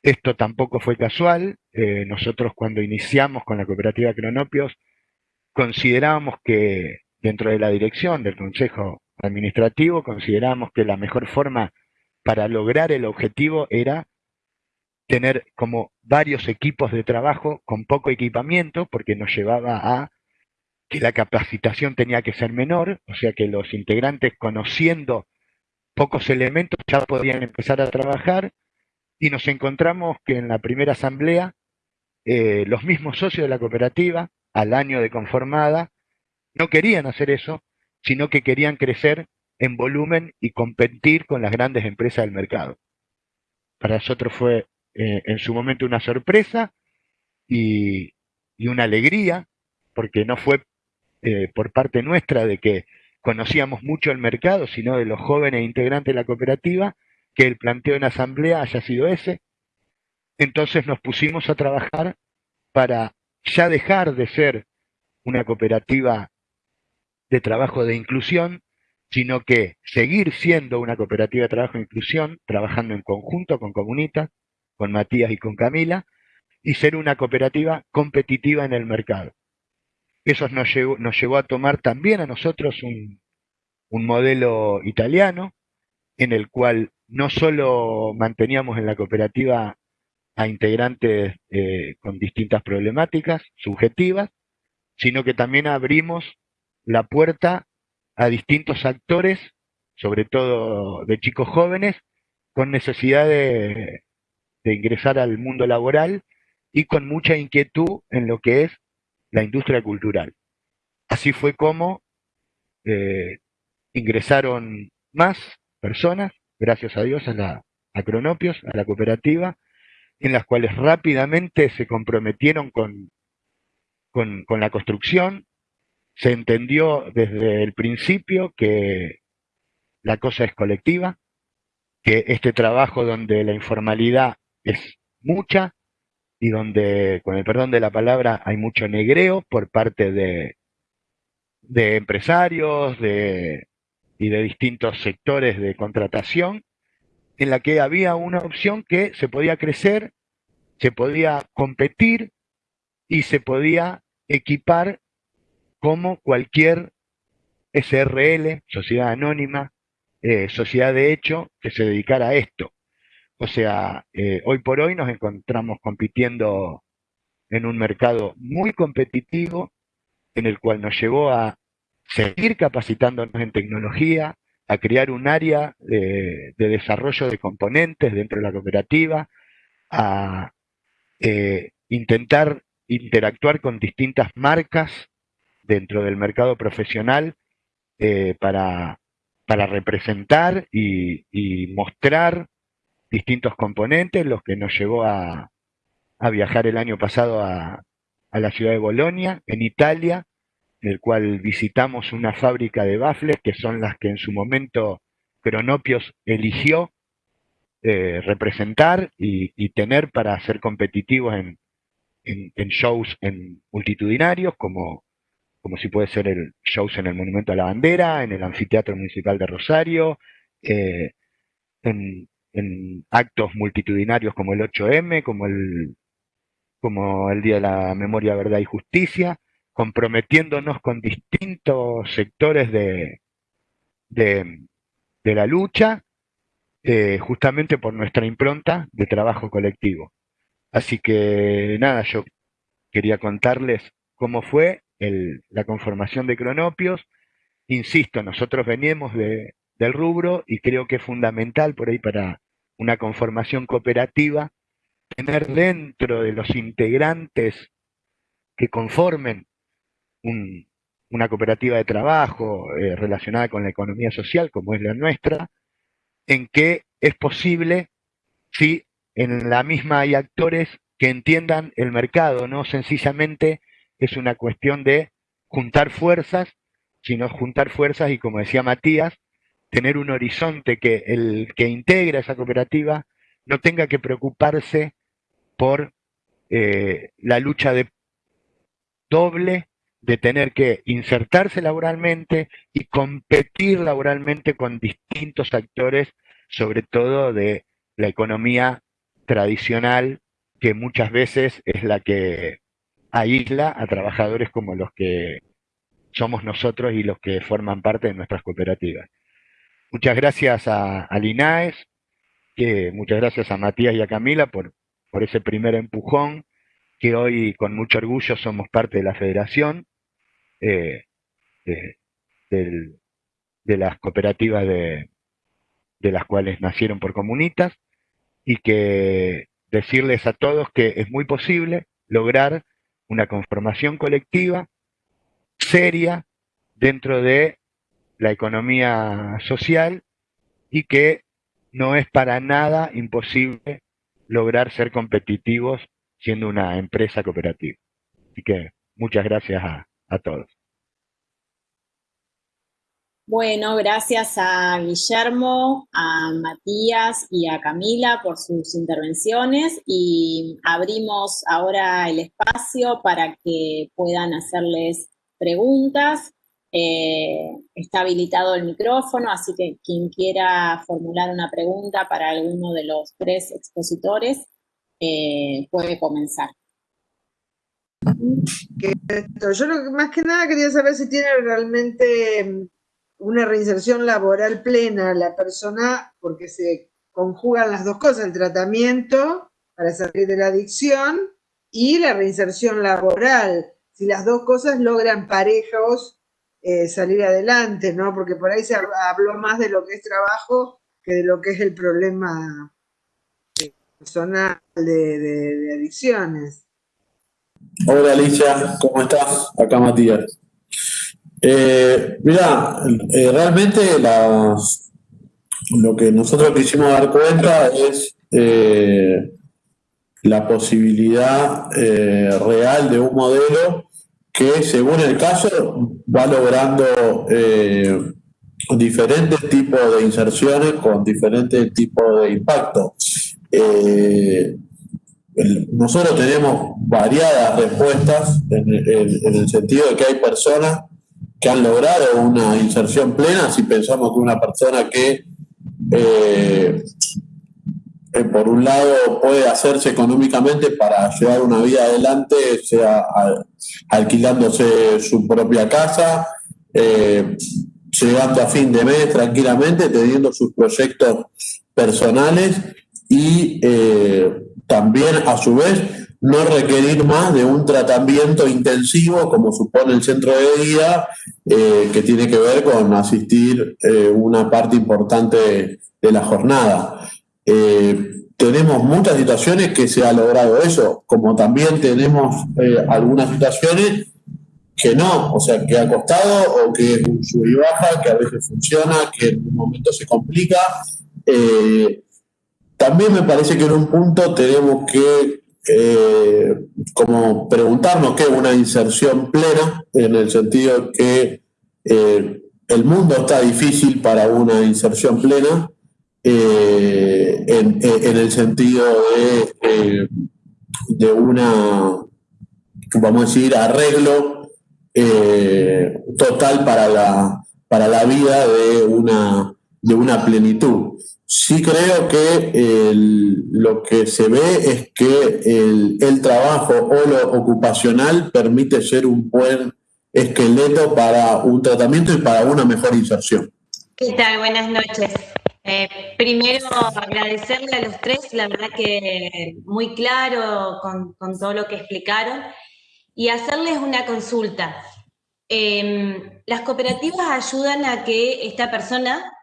Esto tampoco fue casual. Eh, nosotros cuando iniciamos con la cooperativa Cronopios considerábamos que dentro de la dirección del Consejo Administrativo, considerábamos que la mejor forma para lograr el objetivo era tener como varios equipos de trabajo con poco equipamiento, porque nos llevaba a que la capacitación tenía que ser menor, o sea que los integrantes conociendo pocos elementos ya podían empezar a trabajar y nos encontramos que en la primera asamblea eh, los mismos socios de la cooperativa, al año de conformada, no querían hacer eso, sino que querían crecer en volumen y competir con las grandes empresas del mercado. Para nosotros fue eh, en su momento una sorpresa y, una alegría, porque no fue eh, por parte nuestra de que conocíamos mucho el mercado, sino de los jóvenes integrantes de la cooperativa, que el planteo en asamblea haya sido ese. Entonces nos pusimos a trabajar para ya dejar de ser una cooperativa de trabajo de inclusión, sino que seguir siendo una cooperativa de trabajo de inclusión, trabajando en conjunto con Comunitas, con Matías y con Camila, y ser una cooperativa competitiva en el mercado. Eso nos llevó, nos llevó a tomar también a nosotros un, modelo italiano, en el cual no solo manteníamos en la cooperativa a integrantes eh, con distintas problemáticas subjetivas, sino que también abrimos la puerta a distintos actores, sobre todo de chicos jóvenes, con necesidad de, ingresar al mundo laboral y con mucha inquietud en lo que es la industria cultural. Así fue como eh, ingresaron más personas, gracias a Dios, a, la, a Cronopios, a la cooperativa, en las cuales rápidamente se comprometieron con, con la construcción. Se entendió desde el principio que la cosa es colectiva, que este trabajo donde la informalidad es mucha y donde, con el perdón de la palabra, hay mucho negreo por parte de, de empresarios de, y de distintos sectores de contratación, en la que había una opción que se podía crecer, se podía competir y se podía equipar como cualquier SRL, sociedad anónima, eh, sociedad de hecho, que se dedicara a esto. O sea, eh, hoy por hoy nos encontramos compitiendo en un mercado muy competitivo, en el cual nos llevó a seguir capacitándonos en tecnología, a crear un área de, desarrollo de componentes dentro de la cooperativa, a eh, intentar interactuar con distintas marcas dentro del mercado profesional eh, para, representar y mostrar distintos componentes, los que nos llevó a, viajar el año pasado a, la ciudad de Bolonia, en Italia, en el cual visitamos una fábrica de baffles, que son las que en su momento Cronopios eligió eh, representar y, tener para ser competitivos en, shows en multitudinarios, como, como si puede ser el shows en el Monumento a la Bandera, en el Anfiteatro Municipal de Rosario, eh, en, actos multitudinarios como el 8M, como el, como el Día de la Memoria, Verdad y Justicia, comprometiéndonos con distintos sectores de, de, la lucha, eh, justamente por nuestra impronta de trabajo colectivo. Así que nada, yo quería contarles cómo fue la conformación de Cronopios. Insisto, nosotros venimos de, del rubro y creo que es fundamental por ahí para una conformación cooperativa, tener dentro de los integrantes que conformen una cooperativa de trabajo eh, relacionada con la economía social, como es la nuestra, en que es posible sí, en la misma hay actores que entiendan el mercado, no sencillamente es una cuestión de juntar fuerzas, sino juntar fuerzas y como decía Matías, tener un horizonte que el que integra esa cooperativa no tenga que preocuparse por eh, la lucha de doble de tener que insertarse laboralmente y competir laboralmente con distintos actores, sobre todo de la economía tradicional, que muchas veces es la que aísla a trabajadores como los que somos nosotros y los que forman parte de nuestras cooperativas. Muchas gracias a, al INAES, que, muchas gracias a Matías y a Camila por, por ese primer empujón, que hoy con mucho orgullo somos parte de la federación eh, de, las cooperativas de, de las cuales nacieron por comunitas y que decirles a todos que es muy posible lograr una conformación colectiva seria dentro de la economía social y que no es para nada imposible lograr ser competitivos siendo una empresa cooperativa. Así que muchas gracias a, a todos. Bueno, gracias a Guillermo, a Matías y a Camila por sus intervenciones y abrimos ahora el espacio para que puedan hacerles preguntas. Eh, está habilitado el micrófono, así que quien quiera formular una pregunta para alguno de los tres expositores eh, puede comenzar. Yo más que nada quería saber si tiene realmente una reinserción laboral plena la persona, porque se conjugan las dos cosas, el tratamiento para salir de la adicción y la reinserción laboral. Si las dos cosas logran parejos eh, salir adelante, ¿no? Porque por ahí se habló más de lo que es trabajo que de lo que es el problema personal de, adicciones. Hola Alicia, ¿cómo estás? Acá Matías. Eh, mira, eh, realmente lo que nosotros quisimos dar cuenta es eh, la posibilidad real de un modelo que según el caso va logrando diferentes tipos de inserciones con diferentes tipos de impacto. Eh, nosotros tenemos variadas respuestas en, el sentido de que hay personas que han logrado una inserción plena, si pensamos que una persona que eh, eh, por un lado puede hacerse económicamente para llevar una vida adelante, sea alquilándose su propia casa, llegando a fin de mes tranquilamente, teniendo sus proyectos personales y eh, también a su vez no requerir más de un tratamiento intensivo como supone el centro de día, eh, que tiene que ver con asistir eh, una parte importante de la jornada. tenemos muchas situaciones que se ha logrado eso, como también tenemos algunas situaciones que no, o sea, que ha costado o que es un sub y baja, que a veces funciona, que en un momento se complica. También me parece que en un punto tenemos que eh, como preguntarnos qué es una inserción plena, en el sentido que eh, el mundo está difícil para una inserción plena, eh, en, el sentido de, de una, vamos a decir, arreglo total para la, para la vida de una, de una plenitud. Sí creo que lo que se ve es que el, trabajo o lo ocupacional permite ser un buen esqueleto para un tratamiento y para una mejor inserción. ¿Qué tal? Buenas noches. Eh, primero, agradecerle a los tres, la verdad que muy claro con, todo lo que explicaron, y hacerles una consulta. Em, las cooperativas ayudan a que esta persona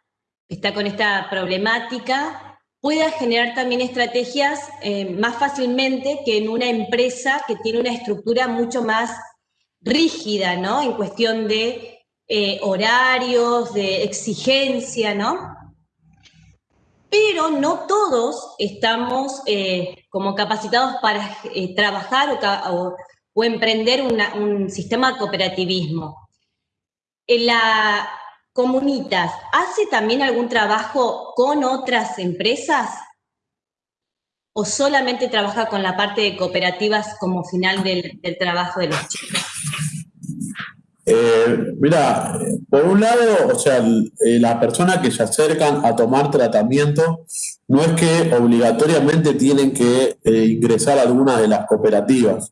está con esta problemática, pueda generar también estrategias eh, más fácilmente que en una empresa que tiene una estructura mucho más rígida, ¿no? En cuestión de eh, horarios, de exigencia, ¿no? pero no todos estamos eh, como capacitados para trabajar o, emprender un sistema de cooperativismo. ¿La Comunitas hace también algún trabajo con otras empresas? ¿O solamente trabaja con la parte de cooperativas como final del, trabajo de los chicos? Eh, mira, por un lado, o sea, eh, las personas que se acercan a tomar tratamiento no es que obligatoriamente tienen que eh, ingresar a alguna de las cooperativas.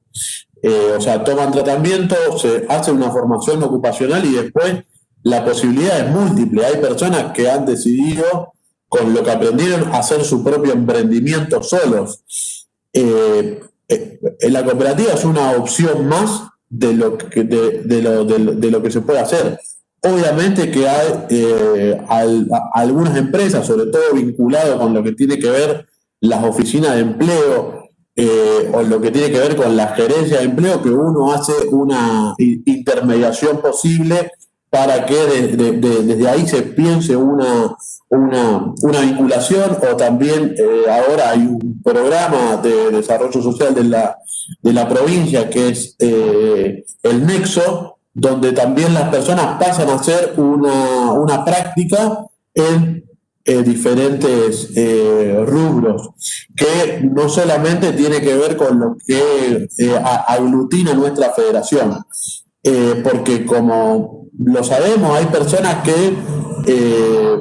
o sea, toman tratamiento, se hace una formación ocupacional y después la posibilidad es múltiple. Hay personas que han decidido, con lo que aprendieron, hacer su propio emprendimiento solos. la cooperativa es una opción más de lo que, de, lo, de, lo que se puede hacer. Obviamente que hay eh, algunas empresas, sobre todo vinculadas con lo que tiene que ver las oficinas de empleo eh, o lo que tiene que ver con la gerencia de empleo, que uno hace una intermediación posible para que desde ahí se piense una, una, una vinculación o también eh, ahora hay un programa de desarrollo social de la, de la provincia que es eh, el Nexo, donde también las personas pasan a hacer una, una práctica en eh, diferentes rubros, que no solamente tiene que ver con lo que aglutina nuestra federación, porque como lo sabemos, hay personas que eh,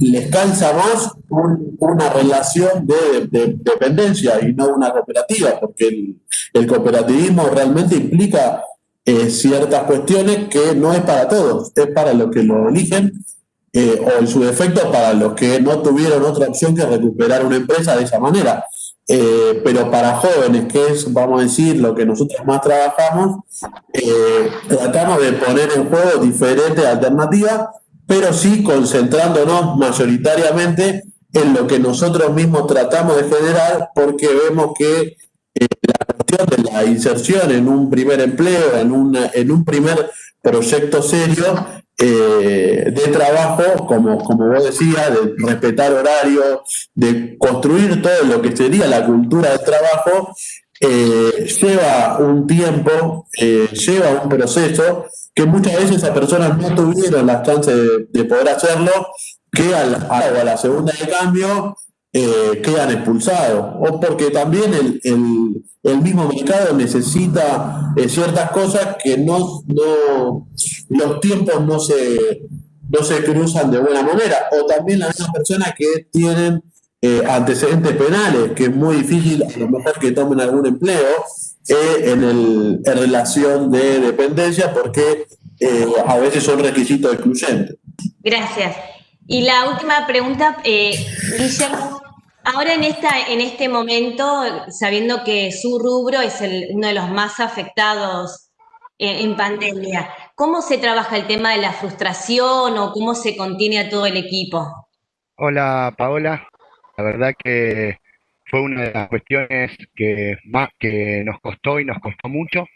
les cansa más una relación de, dependencia y no una cooperativa, porque el, cooperativismo realmente implica eh, ciertas cuestiones que no es para todos, es para los que lo eligen eh, o en su defecto para los que no tuvieron otra opción que recuperar una empresa de esa manera. Eh, pero para jóvenes, que es, vamos a decir, lo que nosotros más trabajamos, eh, tratamos de poner en juego diferentes alternativas, pero sí concentrándonos mayoritariamente en lo que nosotros mismos tratamos de generar, porque vemos que eh, la cuestión de la inserción en un primer empleo, en, una, en un primer proyecto serio, eh, de trabajo, como, como vos decías, de respetar horarios, de construir todo lo que sería la cultura del trabajo, eh, lleva un tiempo, eh, lleva un proceso que muchas veces esas personas no tuvieron la chance de, poder hacerlo, que a la, a la segunda de cambio quedan expulsados, o porque también el, el mismo mercado necesita eh, ciertas cosas que no, no, los tiempos no se, no se cruzan de buena manera. O también las personas que tienen eh, antecedentes penales, que es muy difícil a lo mejor que tomen algún empleo eh, en, el, en relación de dependencia, porque a veces son requisitos excluyentes. Gracias. Y la última pregunta, Guillermo, Ahora en, esta, en este momento, sabiendo que su rubro es uno de los más afectados en, pandemia, ¿cómo se trabaja el tema de la frustración o cómo se contiene a todo el equipo? Hola Paola, la verdad que fue una de las cuestiones que más que nos costó y nos costó mucho.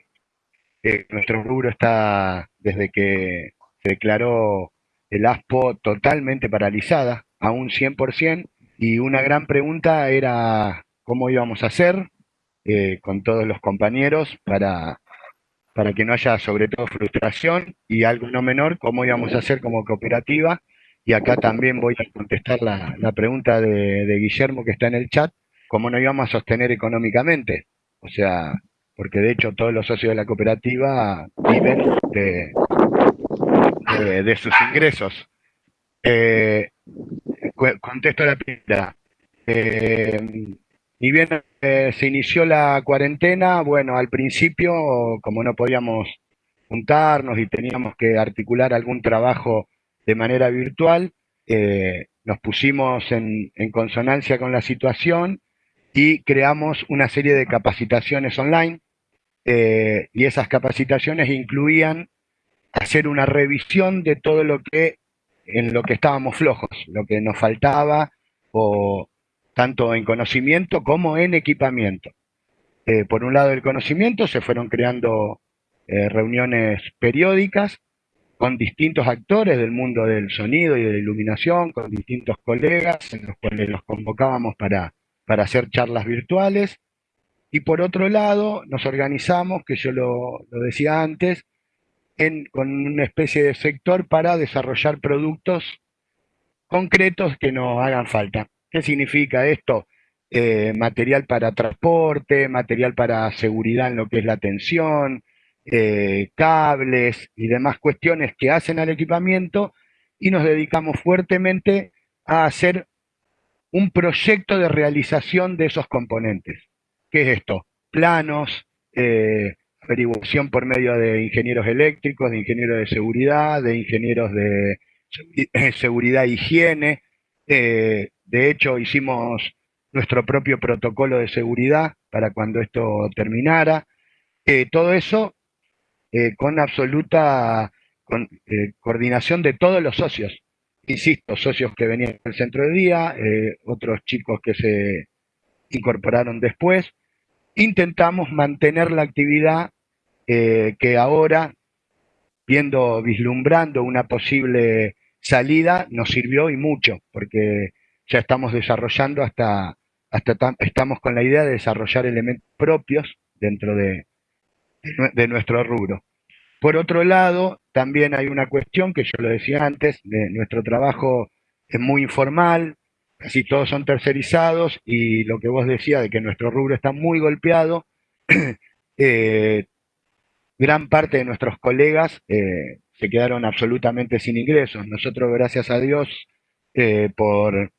Eh, nuestro rubro está desde que se declaró el ASPO totalmente paralizada, a un 100%, y una gran pregunta era cómo íbamos a hacer eh, con todos los compañeros para, para que no haya sobre todo frustración y algo no menor, cómo íbamos a hacer como cooperativa. Y acá también voy a contestar la, pregunta de, Guillermo que está en el chat, cómo no íbamos a sostener económicamente. O sea, porque de hecho todos los socios de la cooperativa viven de, de, sus ingresos. Eh, contesto la primera. Eh, y bien eh, se inició la cuarentena, bueno, al principio, como no podíamos juntarnos y teníamos que articular algún trabajo de manera virtual, eh, nos pusimos en, consonancia con la situación y creamos una serie de capacitaciones online. y esas capacitaciones incluían hacer una revisión de todo lo que en lo que estábamos flojos, lo que nos faltaba, o tanto en conocimiento como en equipamiento. Eh, por un lado el conocimiento, se fueron creando eh, reuniones periódicas con distintos actores del mundo del sonido y de la iluminación, con distintos colegas en los cuales los convocábamos para, para hacer charlas virtuales. Y por otro lado, nos organizamos, que yo lo, decía antes, con una especie de sector para desarrollar productos concretos que nos hagan falta. ¿Qué significa esto? Eh, material para transporte, material para seguridad en lo que es la atención, eh, cables y demás cuestiones que hacen al equipamiento y nos dedicamos fuertemente a hacer un proyecto de realización de esos componentes. ¿Qué es esto? Planos, eh, averiguación por medio de ingenieros eléctricos, de ingenieros de seguridad, de ingenieros de seguridad e higiene. de hecho, hicimos nuestro propio protocolo de seguridad para cuando esto terminara. Eh, todo eso eh, con absoluta eh, coordinación de todos los socios. Insisto, socios que venían del centro de día, otros chicos que se incorporaron después. Intentamos mantener la actividad que ahora, viendo, vislumbrando una posible salida, nos sirvió y mucho, porque ya estamos desarrollando hasta hasta estamos con la idea de desarrollar elementos propios dentro de, de nuestro rubro. Por otro lado, también hay una cuestión que yo lo decía antes, de nuestro trabajo es muy informal, casi todos son tercerizados y lo que vos decías de que nuestro rubro está muy golpeado, eh, gran parte de nuestros colegas eh, se quedaron absolutamente sin ingresos. Nosotros, gracias a Dios, eh, por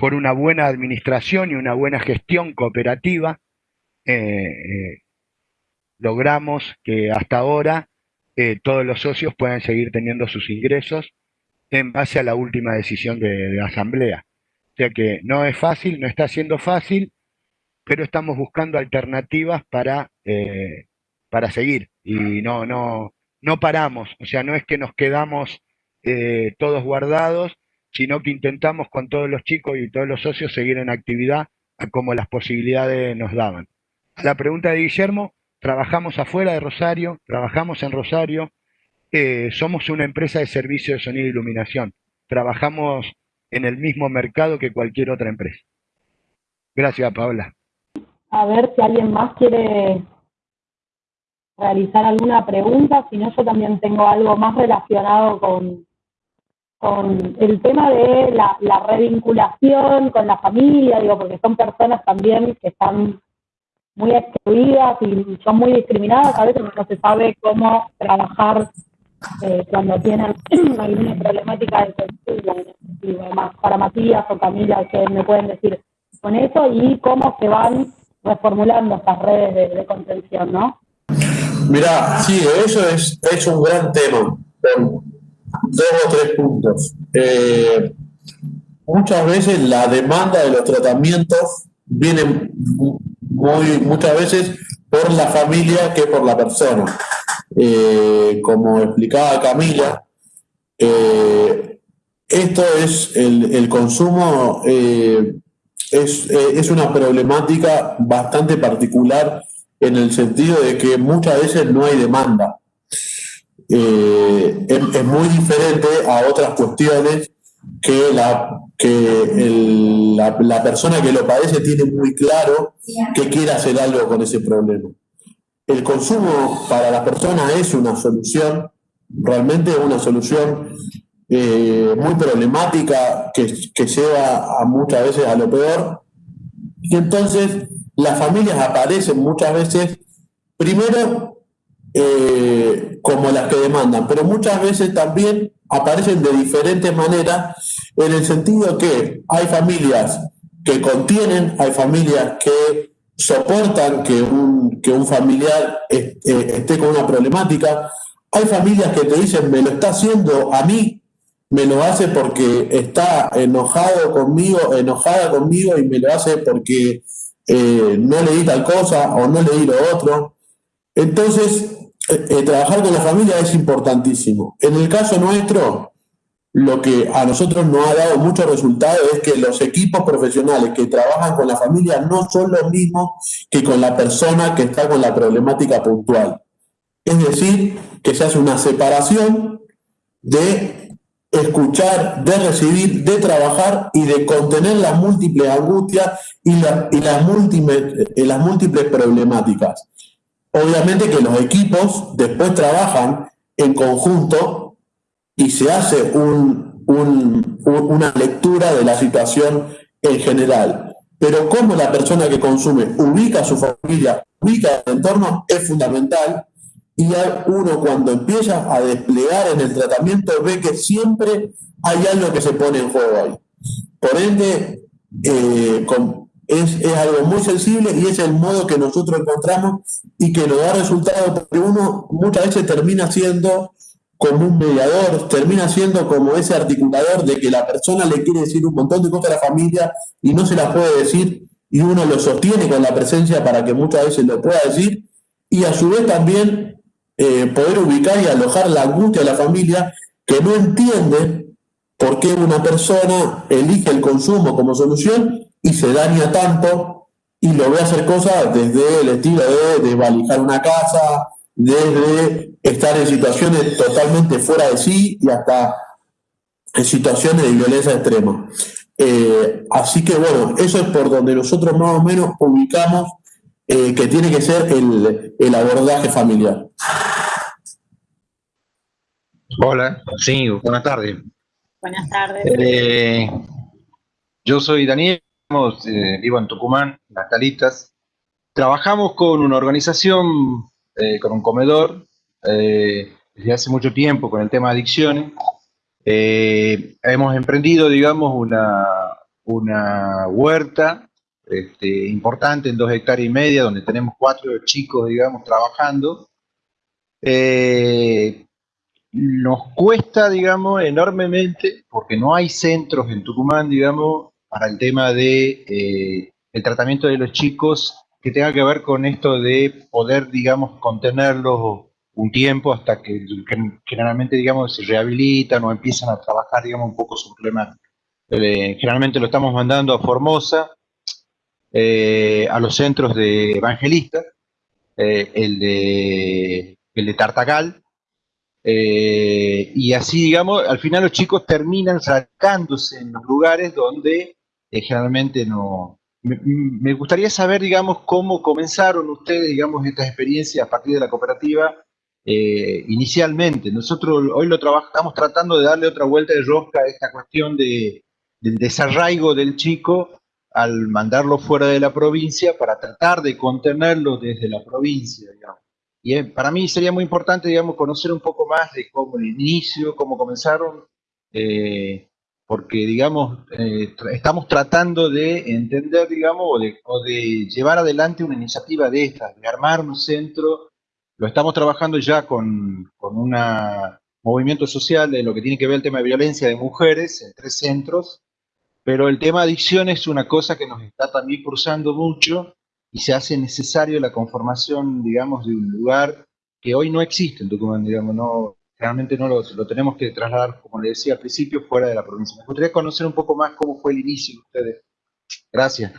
por una buena administración y una buena gestión cooperativa, eh, eh, logramos que hasta ahora eh, todos los socios puedan seguir teniendo sus ingresos en base a la última decisión de, la asamblea. O sea que no es fácil, no está siendo fácil, pero estamos buscando alternativas para, para seguir y no, no, no paramos. O sea, no es que nos quedamos todos guardados sino que intentamos con todos los chicos y todos los socios seguir en actividad como las posibilidades nos daban. A la pregunta de Guillermo, trabajamos afuera de Rosario, trabajamos en Rosario, eh, somos una empresa de servicio de sonido e iluminación, trabajamos en el mismo mercado que cualquier otra empresa. Gracias, Paola. A ver si alguien más quiere realizar alguna pregunta, si no yo también tengo algo más relacionado con, con el tema de la, revinculación con la familia, digo, porque son personas también que están muy excluidas y son muy discriminadas, a veces no se sabe cómo trabajar eh, cuando tienen alguna problemática de sentido, más para Matías o Camila, que me pueden decir con eso y cómo se van reformulando estas redes de, contención, ¿no? Mira, sí, eso es, es un gran tema dos o tres puntos. Eh, muchas veces la demanda de los tratamientos viene muy, muchas veces por la familia que por la persona. Eh, como explicaba Camila, eh, esto es el, consumo, es, es, una problemática bastante particular en el sentido de que muchas veces no hay demanda. Eh, es, muy diferente a otras cuestiones que, la, que la, persona que lo padece tiene muy claro que quiere hacer algo con ese problema. El consumo para la persona es una solución, realmente es una solución eh, muy problemática que, que lleva a muchas veces a lo peor. Y entonces las familias aparecen muchas veces, primero eh, como las que demandan, pero muchas veces también aparecen de diferentes maneras en el sentido que hay familias que contienen, hay familias que soportan que un, que un familiar eh, esté con una problemática, hay familias que te dicen, me lo está haciendo a mí, me lo hace porque está enojado conmigo, enojada conmigo y me lo hace porque eh, no le di tal cosa o no le di lo otro. Entonces, eh, eh, trabajar con la familia es importantísimo. En el caso nuestro, lo que a nosotros nos ha dado mucho resultado es que los equipos profesionales que trabajan con la familia no son los mismos que con la persona que está con la problemática puntual. Es decir, que se hace una separación de escuchar, de recibir, de trabajar y de contener las múltiples angustias y, las, múltiples, eh, las múltiples problemáticas. Obviamente que los equipos después trabajan en conjunto y se hace una lectura de la situación en general. Pero cómo la persona que consume ubica a su familia, ubica el entorno, es fundamental y uno cuando empieza a desplegar en el tratamiento ve que siempre hay algo que se pone en juego ahí. Por ende, eh, es, algo muy sensible y es el modo que nosotros encontramos y que nos da resultado porque uno muchas veces termina siendo como un mediador, termina siendo como ese articulador de que la persona le quiere decir un montón de cosas a la familia y no se las puede decir y uno lo sostiene con la presencia para que muchas veces lo pueda decir y a su vez también eh, poder ubicar y alojar la angustia de la familia que no entiende por qué una persona elige el consumo como solución y se daña tanto y lo ve hacer cosas desde el estilo de, de valijar una casa, desde estar en situaciones totalmente fuera de sí y hasta en situaciones de violencia extrema. Eh, así que bueno, eso es por donde nosotros más o menos ubicamos eh, que tiene que ser el, abordaje familiar. Hola, sí, buenas tardes. Buenas tardes. Eh, yo soy Daniel, eh, vivo en Tucumán, Las Calitas. Trabajamos con una organización, con un comedor, desde hace mucho tiempo con el tema de adicciones. hemos emprendido, digamos, una, una huerta este, importante en dos hectáreas y media, donde tenemos cuatro chicos, digamos, trabajando. Eh, nos cuesta, digamos, enormemente, porque no hay centros en Tucumán, digamos, para el tema de eh, el tratamiento de los chicos que tenga que ver con esto de poder, digamos, contenerlos un tiempo hasta que, generalmente, digamos, se rehabilitan o empiezan a trabajar, digamos, un poco su problema. Eh, generalmente lo estamos mandando a Formosa, eh, a los centros de evangelistas, eh, el, de, el de Tartagal, eh, y así, digamos, al final los chicos terminan sacándose en los lugares donde generalmente no... Me, gustaría saber, digamos, cómo comenzaron ustedes, digamos, estas experiencias a partir de la cooperativa inicialmente. Nosotros hoy lo trabajamos tratando de darle otra vuelta de rosca a esta cuestión de, del desarraigo del chico al mandarlo fuera de la provincia para tratar de contenerlo desde la provincia, digamos. Y eh, para mí sería muy importante, digamos, conocer un poco más de cómo el inicio, cómo comenzaron, eh, porque, digamos, eh, estamos tratando de entender, digamos, o de, o de, llevar adelante una iniciativa de estas, de armar un centro. Lo estamos trabajando ya con, con un movimiento social de lo que tiene que ver el tema de violencia de mujeres en tres centros, pero el tema adicción es una cosa que nos está también cruzando mucho y se hace necesario la conformación, digamos, de un lugar que hoy no existe en Tucumán, digamos, no, realmente no lo, tenemos que trasladar, como le decía al principio, fuera de la provincia. Me gustaría conocer un poco más cómo fue el inicio de ustedes. Gracias.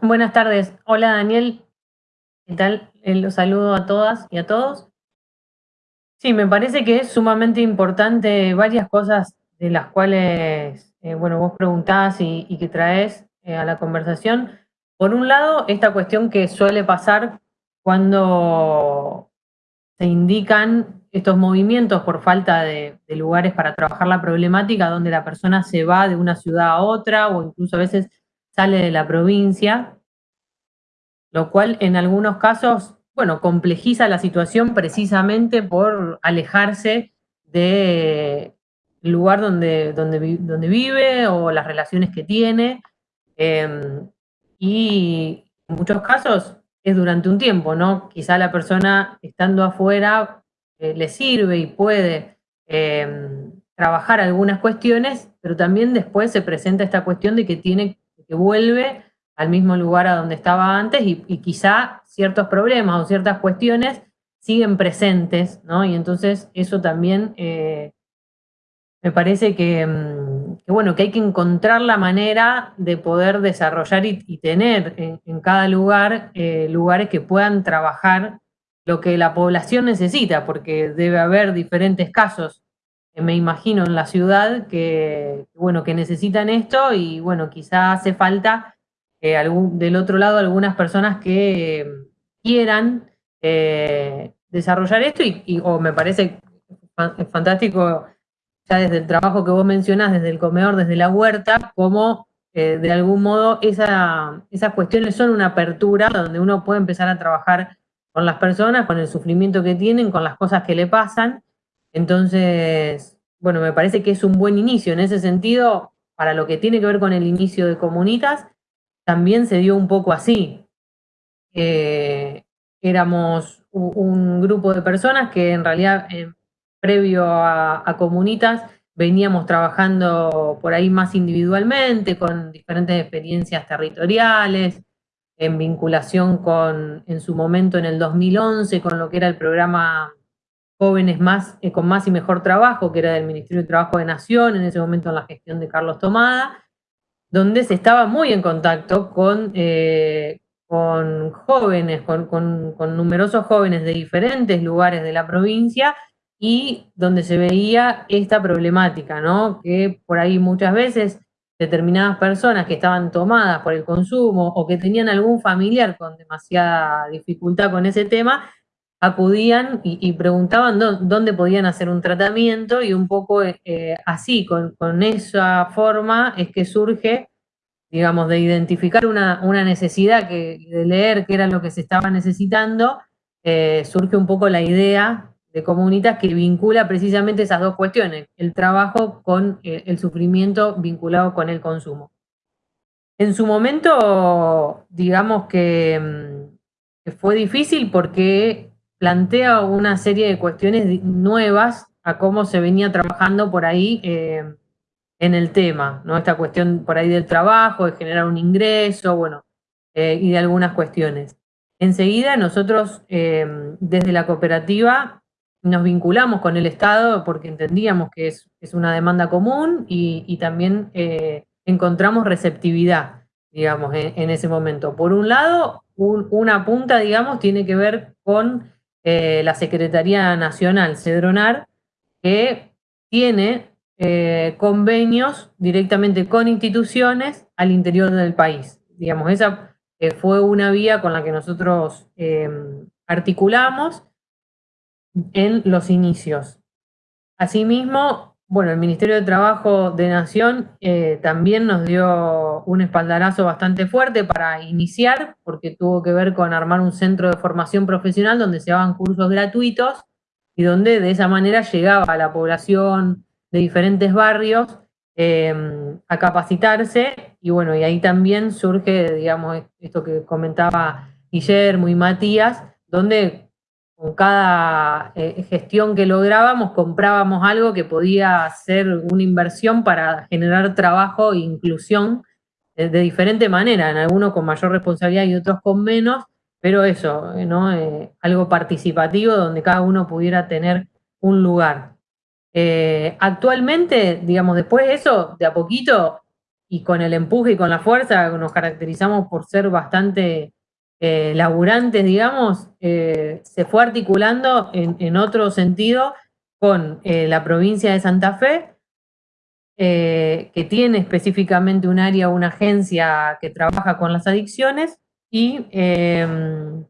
Buenas tardes. Hola Daniel. ¿Qué tal? Eh, los saludo a todas y a todos. Sí, me parece que es sumamente importante varias cosas de las cuales eh, bueno, vos preguntás y, que traes eh, a la conversación. Por un lado, esta cuestión que suele pasar cuando se indican estos movimientos por falta de, lugares para trabajar la problemática, donde la persona se va de una ciudad a otra o incluso a veces sale de la provincia, lo cual en algunos casos, bueno, complejiza la situación precisamente por alejarse de lugar donde, donde, donde vive o las relaciones que tiene. Em, y en muchos casos es durante un tiempo, ¿no? Quizá la persona estando afuera eh, le sirve y puede em, trabajar algunas cuestiones, pero también después se presenta esta cuestión de que tiene que vuelve al mismo lugar a donde estaba antes y, quizá ciertos problemas o ciertas cuestiones siguen presentes, ¿no? Y entonces eso también eh, me parece mm, que, bueno, que hay que encontrar la manera de poder desarrollar y, tener en, cada lugar eh, lugares que puedan trabajar lo que la población necesita, porque debe haber diferentes casos, me imagino, en la ciudad que, bueno, que necesitan esto y bueno, quizá hace falta eh, del otro lado algunas personas que eh, quieran eh, desarrollar esto y, me parece fantástico ya desde el trabajo que vos mencionás, desde el comedor, desde la huerta, como de algún modo esa, esas cuestiones son una apertura donde uno puede empezar a trabajar con las personas, con el sufrimiento que tienen, con las cosas que le pasan. Entonces, bueno, me parece que es un buen inicio. En ese sentido, para lo que tiene que ver con el inicio de Comunitas, también se dio un poco así. Eh, éramos un grupo de personas que en realidad, eh, previo a, Comunitas, veníamos trabajando por ahí más individualmente, con diferentes experiencias territoriales, en vinculación con, en su momento en el 2011, con lo que era el programa Jóvenes más, eh, con más y mejor trabajo, que era del Ministerio de Trabajo de Nación, en ese momento en la gestión de Carlos Tomada, donde se estaba muy en contacto con, eh, con jóvenes, con, con, numerosos jóvenes de diferentes lugares de la provincia, y donde se veía esta problemática, ¿no? Que por ahí muchas veces determinadas personas que estaban tomadas por el consumo o que tenían algún familiar con demasiada dificultad con ese tema, acudían y, preguntaban dónde podían hacer un tratamiento y un poco eh, así, con, esa forma es que surge, digamos, de identificar una, necesidad, que, de leer qué era lo que se estaba necesitando, eh, surge un poco la idea de comunitas que vincula precisamente esas dos cuestiones, el trabajo con eh, el sufrimiento vinculado con el consumo. En su momento, digamos mm, que, fue difícil porque plantea una serie de cuestiones nuevas a cómo se venía trabajando por ahí eh, en el tema, ¿no? Esta cuestión por ahí del trabajo, de generar un ingreso, bueno, eh, y de algunas cuestiones. Enseguida nosotros desde la cooperativa nos vinculamos con el Estado porque entendíamos que es, una demanda común y, también eh, encontramos receptividad, digamos, en, ese momento. Por un lado, una punta, digamos, tiene que ver con eh, la Secretaría Nacional, Cedronar, que tiene eh, convenios directamente con instituciones al interior del país. Digamos, esa fue una vía con la que nosotros articulamos en los inicios. Asimismo, bueno, el Ministerio de Trabajo de Nación eh, también nos dio un espaldarazo bastante fuerte para iniciar, porque tuvo que ver con armar un centro de formación profesional donde se daban cursos gratuitos y donde de esa manera llegaba a la población de diferentes barrios em, a capacitarse y bueno, y ahí también surge, digamos, esto que comentaba Guillermo y Matías, donde con cada eh, gestión que lográbamos, comprábamos algo que podía ser una inversión para generar trabajo e inclusión de, diferente manera, en algunos con mayor responsabilidad y otros con menos, pero eso, eh, ¿no? Eh, algo participativo donde cada uno pudiera tener un lugar. actualmente, digamos, después de eso, de a poquito, y con el empuje y con la fuerza, nos caracterizamos por ser bastante eh, laburantes, digamos, eh, se fue articulando en, otro sentido con eh, la provincia de Santa Fe, que tiene específicamente un área, una agencia que trabaja con las adicciones, y em,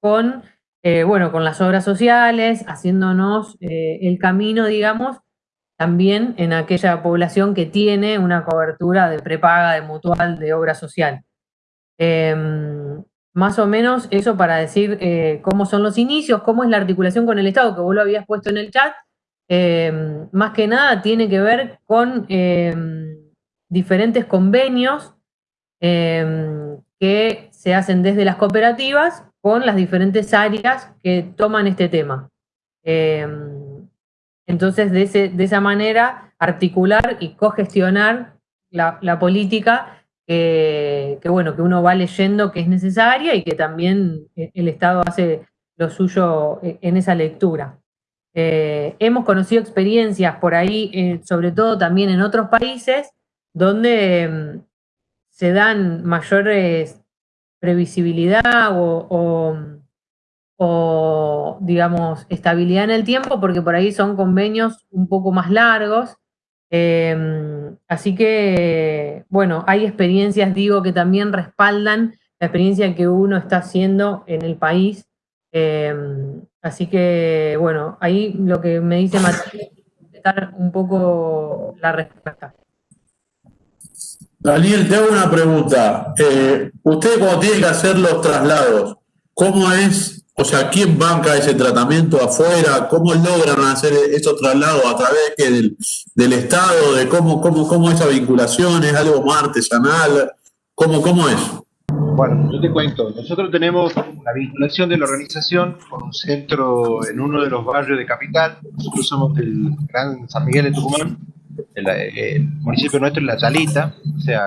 con, bueno, con las obras sociales, haciéndonos el camino, digamos, también en aquella población que tiene una cobertura de prepaga, de mutual, de obra social. Em, más o menos eso para decir eh, cómo son los inicios, cómo es la articulación con el Estado, que vos lo habías puesto en el chat. Eh, más que nada tiene que ver con eh, diferentes convenios que se hacen desde las cooperativas con las diferentes áreas que toman este tema. entonces, de, de, esa manera, articular y cogestionar la política que, bueno, que uno va leyendo que es necesaria y que también eh, el Estado hace lo suyo eh, en esa lectura. Eh, hemos conocido experiencias por ahí, sobre todo también en otros países, donde mm, se dan mayores previsibilidad o, digamos, estabilidad en el tiempo, porque por ahí son convenios un poco más largos. Em, así que, bueno, hay experiencias, digo, que también respaldan la experiencia que uno está haciendo en el país. Em, así que, bueno, ahí lo que me dice Matías es un poco la respuesta. Daniel, te hago una pregunta. Eh, usted cuando tiene que hacer los traslados, ¿cómo es, o sea, quién banca ese tratamiento afuera? ¿Cómo logran hacer esos traslados a través del, del Estado? ¿De cómo, cómo, cómo esa vinculación? ¿Es algo más artesanal? ¿Cómo, cómo es? Bueno, yo te cuento, nosotros tenemos una vinculación de la organización con un centro en uno de los barrios de Capital, nosotros somos del Gran San Miguel de Tucumán, el, municipio nuestro es La Salita, o sea,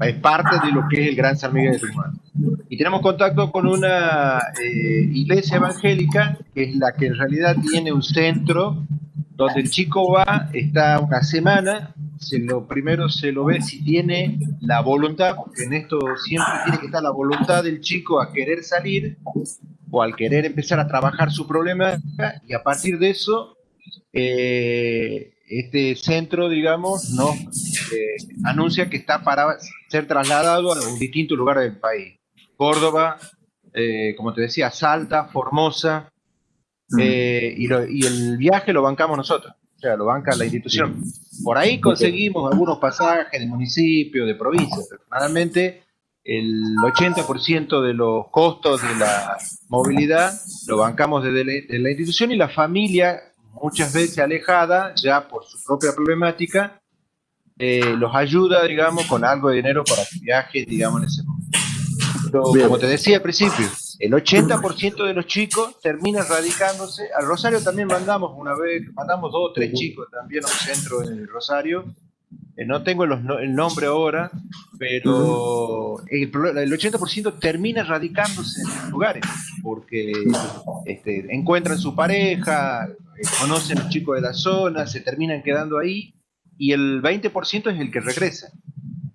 es parte de lo que es el Gran San Miguel de Tucumán. Y tenemos contacto con una eh, iglesia evangélica, que es la que en realidad tiene un centro donde el chico va, está una semana, se lo primero se lo ve si tiene la voluntad, porque en esto siempre tiene que estar la voluntad del chico a querer salir o al querer empezar a trabajar su problema, y a partir de eso eh, este centro, digamos, no eh, anuncia que está para ser trasladado a un distinto lugar del país. Córdoba, eh, como te decía, Salta, Formosa, mm. eh, y, el viaje lo bancamos nosotros, o sea, lo banca la institución. Por ahí conseguimos algunos pasajes de municipio, de provincia, pero generalmente el 80% de los costos de la movilidad lo bancamos desde la institución y la familia muchas veces alejada ya por su propia problemática, eh, los ayuda, digamos, con algo de dinero para que viaje, digamos, en ese momento. Pero, como te decía al principio, el 80% de los chicos termina radicándose. Al Rosario también mandamos una vez, mandamos dos o tres chicos también a un centro en el Rosario. Eh, no tengo el nombre ahora, pero el, el 80% termina radicándose en lugares, porque este, encuentran su pareja, conocen a los chicos de la zona, se terminan quedando ahí, y el 20% es el que regresa.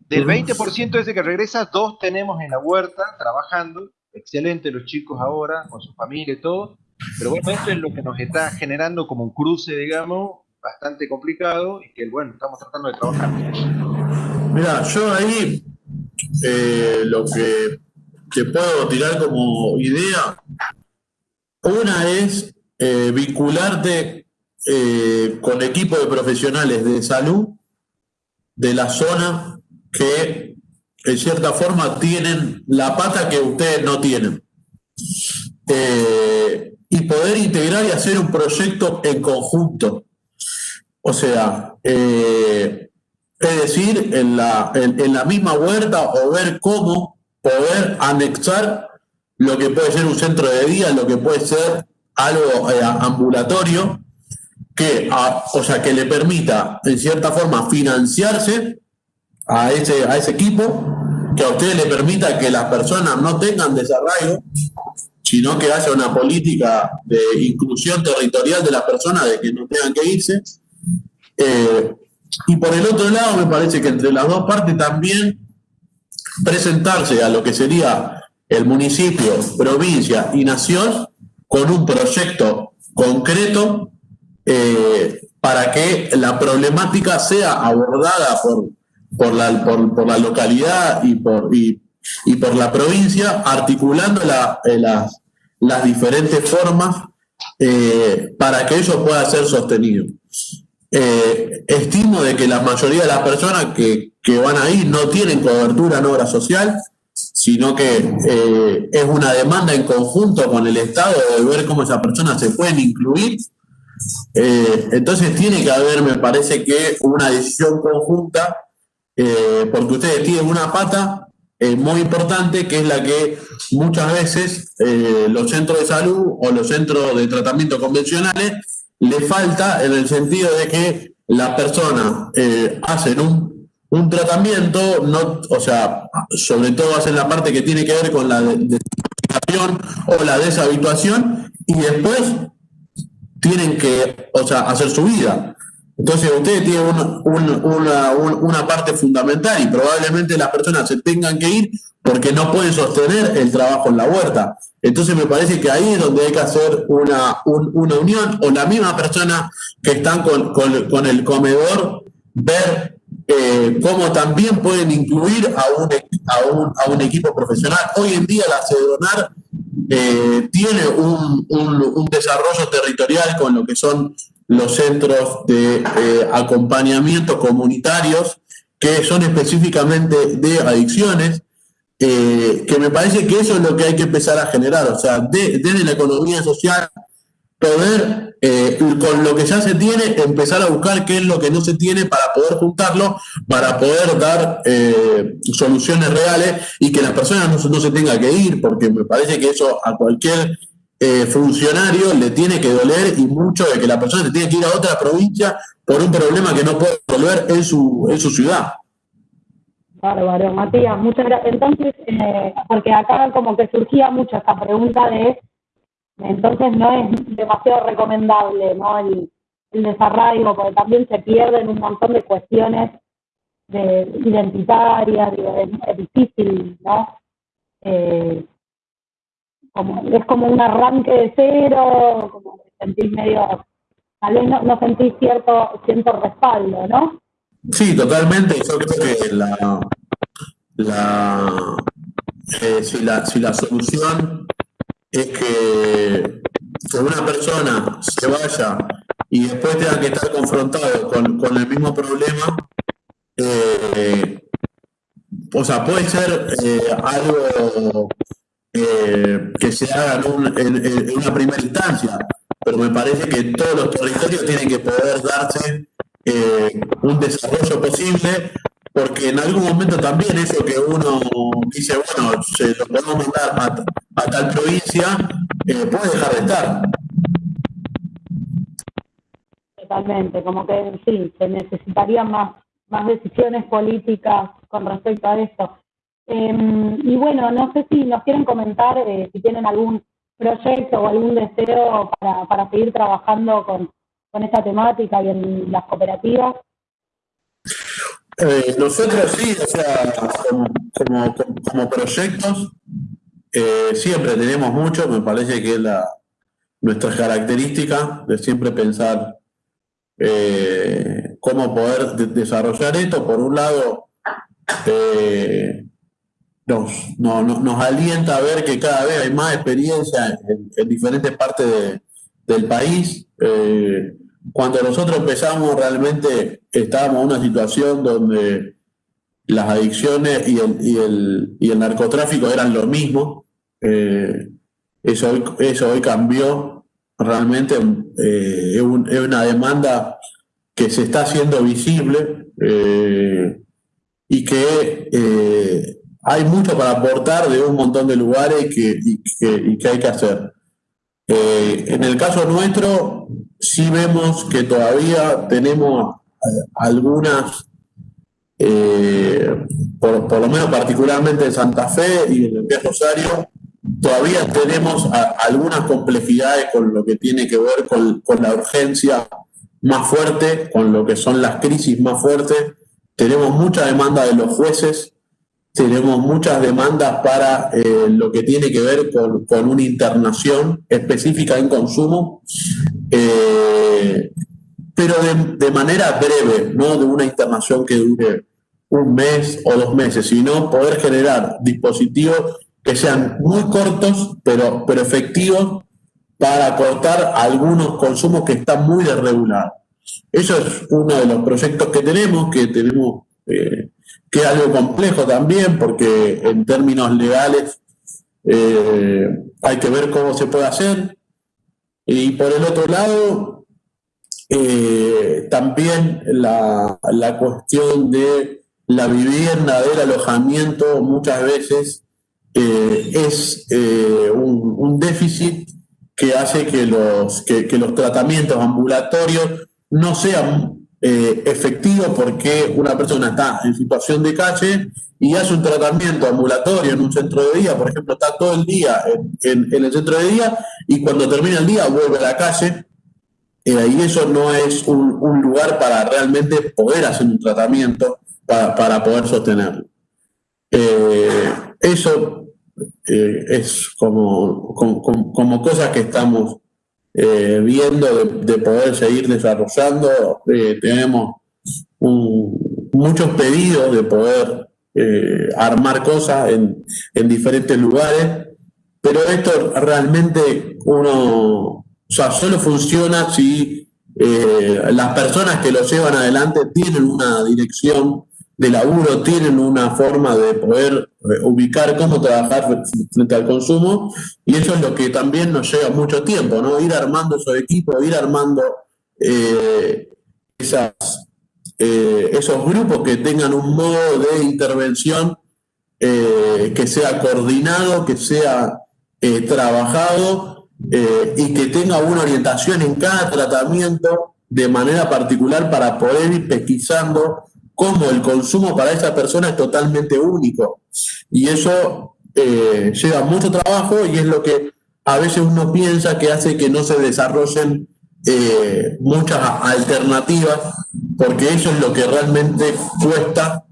Del 20% ese que regresa, dos tenemos en la huerta trabajando, excelente los chicos ahora, con su familia y todo, pero bueno, esto es lo que nos está generando como un cruce, digamos, bastante complicado y que, bueno, estamos tratando de trabajar. Mira, yo ahí eh, lo que te puedo tirar como idea, una es eh, vincularte eh, con equipos de profesionales de salud de la zona que en cierta forma tienen la pata que ustedes no tienen. Eh, y poder integrar y hacer un proyecto en conjunto. O sea, es decir, en la, en la misma huerta o ver cómo poder anexar lo que puede ser un centro de día, lo que puede ser algo eh, ambulatorio que, o sea, que le permita, en cierta forma, financiarse a ese, a ese equipo, que a ustedes le permita que las personas no tengan desarraigo, sino que haya una política de inclusión territorial de las personas, de que no tengan que irse. Eh, y por el otro lado, me parece que entre las dos partes también presentarse a lo que sería el municipio, provincia y nación con un proyecto concreto eh, para que la problemática sea abordada por, por, la, por, la localidad y por, y, por la provincia, articulando eh, las, las, diferentes formas eh, para que eso pueda ser sostenido. estimo de que la mayoría de las personas que, que van ahí no tienen cobertura en obra social, sino que eh, es una demanda en conjunto con el Estado de ver cómo esas personas se pueden incluir. Eh, entonces tiene que haber, me parece que, una decisión conjunta, eh, porque ustedes tienen una pata muy importante, que es la que muchas veces los centros de salud o los centros de tratamiento convencionales le falta en el sentido de que las personas hacen un un tratamiento, no, o sea, sobre todo hacen la parte que tiene que ver con la desintoxicación o la deshabituación y después tienen que, o sea, hacer su vida. Entonces ustedes tienen una, parte fundamental y probablemente las personas se tengan que ir porque no pueden sostener el trabajo en la huerta. Entonces me parece que ahí es donde hay que hacer una, unión o la misma persona que están con, el comedor, ver eh, cómo también pueden incluir a un, a un, equipo profesional. Hoy en día la CEDONAR eh, tiene un, un desarrollo territorial con lo que son los centros de eh, acompañamiento comunitarios que son específicamente de adicciones, que me parece que eso es lo que hay que empezar a generar, o sea, desde la economía social, poder, eh, con lo que ya se tiene, empezar a buscar qué es lo que no se tiene para poder juntarlo, para poder dar soluciones reales y que las personas no, se tengan que ir, porque me parece que eso a cualquier eh, funcionario le tiene que doler y mucho de que la persona se tiene que ir a otra provincia por un problema que no puede resolver en su, en su ciudad. Bárbaro, Matías, muchas gracias. Entonces, eh, porque acá como que surgía mucho esta pregunta de, entonces no es demasiado recomendable, ¿no? El, el desarraigo, porque también se pierden un montón de cuestiones de, identitarias, es, difícil, ¿no? Eh, es como un arranque de cero, como sentís medio, tal vez no, sentís cierto, cierto respaldo, ¿no? Sí, totalmente. Yo creo que la, la, eh, si, la, si la solución es que, una persona se vaya y después tenga que estar confrontado con, con el mismo problema, eh, o sea, puede ser eh, algo eh, que se haga en, una primera instancia, pero me parece que todos los territorios tienen que poder darse eh, un desarrollo posible, porque en algún momento también eso que uno dice, bueno, se lo podemos mandar a, tal provincia, eh, puede dejar de estar. Totalmente, como que sí, se necesitarían más, más decisiones políticas con respecto a esto. Em, y bueno, no sé si nos quieren comentar eh, si tienen algún proyecto o algún deseo para, para seguir trabajando con, con esta temática y en las cooperativas. Eh, nosotros sí, o sea, como, como, proyectos, eh, siempre tenemos mucho, me parece que es la, nuestra característica de siempre pensar cómo poder desarrollar esto. Por un lado, nos, nos alienta a ver que cada vez hay más experiencia en, diferentes partes del país. Eh, cuando nosotros empezamos realmente estábamos en una situación donde las adicciones y el, y el, y el narcotráfico eran lo mismo. Eh, eso, hoy, eso hoy cambió. Realmente eh, es, una demanda que se está haciendo visible y que hay mucho para aportar de un montón de lugares que, y, que, hay que hacer. Eh, en el caso nuestro, sí vemos que todavía tenemos eh, algunas, eh, por, lo menos particularmente en Santa Fe y en el Pie Rosario, todavía tenemos algunas complejidades con lo que tiene que ver con la urgencia más fuerte, con lo que son las crisis más fuertes. Tenemos mucha demanda de los jueces tenemos muchas demandas para eh, lo que tiene que ver con, una internación específica en consumo, eh, pero de, manera breve, no de una internación que dure un mes o dos meses, sino poder generar dispositivos que sean muy cortos, pero, pero efectivos para cortar algunos consumos que están muy desregulados. Eso es uno de los proyectos que tenemos, que tenemos eh, que es algo complejo también, porque en términos legales eh, hay que ver cómo se puede hacer. Y por el otro lado, eh, también la, cuestión de la vivienda, del alojamiento, muchas veces eh, es un, déficit que hace que los, que los tratamientos ambulatorios no sean eh, efectivo porque una persona está en situación de calle y hace un tratamiento ambulatorio en un centro de día, por ejemplo, está todo el día en, el centro de día y cuando termina el día vuelve a la calle eh, y eso no es un, lugar para realmente poder hacer un tratamiento para, poder sostenerlo. Eh, eso eh, es como, como, cosas que estamos viendo de, poder seguir desarrollando. tenemos muchos pedidos de poder armar cosas en, en diferentes lugares, pero esto realmente uno solo funciona si eh, las personas que lo llevan adelante tienen una dirección de laburo, tienen una forma de poder eh, ubicar cómo trabajar frente al consumo, y eso es lo que también nos lleva mucho tiempo, ¿no? Ir armando esos equipos, ir armando eh, esas, esos grupos que tengan un modo de intervención que sea coordinado, que sea trabajado eh, y que tenga una orientación en cada tratamiento de manera particular para poder ir pesquisando cómo el consumo para esa persona es totalmente único. Y eso eh, lleva mucho trabajo y es lo que a veces uno piensa que hace que no se desarrollen eh, muchas alternativas, porque eso es lo que realmente cuesta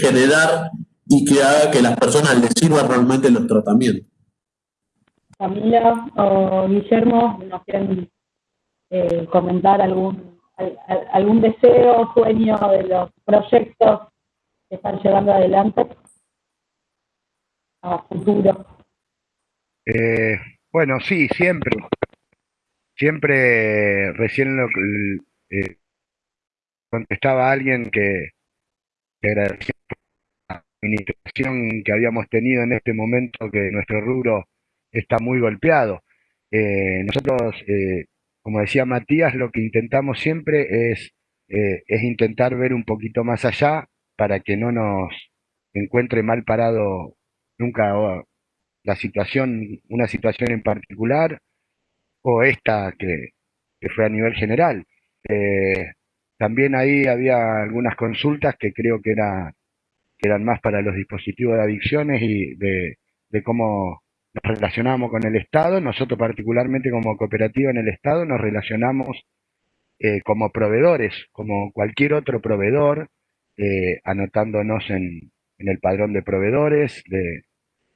generar y que haga que las personas les sirvan realmente los tratamientos. Camila o Guillermo nos quieren eh, comentar algún, algún deseo, sueño de los proyectos que están llevando adelante a futuro. Eh, bueno, sí, siempre. Siempre recién lo, eh, contestaba alguien que, agradecía la administración que habíamos tenido en este momento que nuestro rubro está muy golpeado. Eh, nosotros, eh, como decía Matías, lo que intentamos siempre es, eh, es intentar ver un poquito más allá para que no nos encuentre mal parado nunca la situación, una situación en particular o esta que, fue a nivel general. también ahí había algunas consultas que creo que, era, que eran más para los dispositivos de adicciones y de, de cómo nos relacionamos con el Estado, nosotros particularmente como cooperativa en el Estado nos relacionamos eh, como proveedores, como cualquier otro proveedor, eh, anotándonos en, el padrón de proveedores de,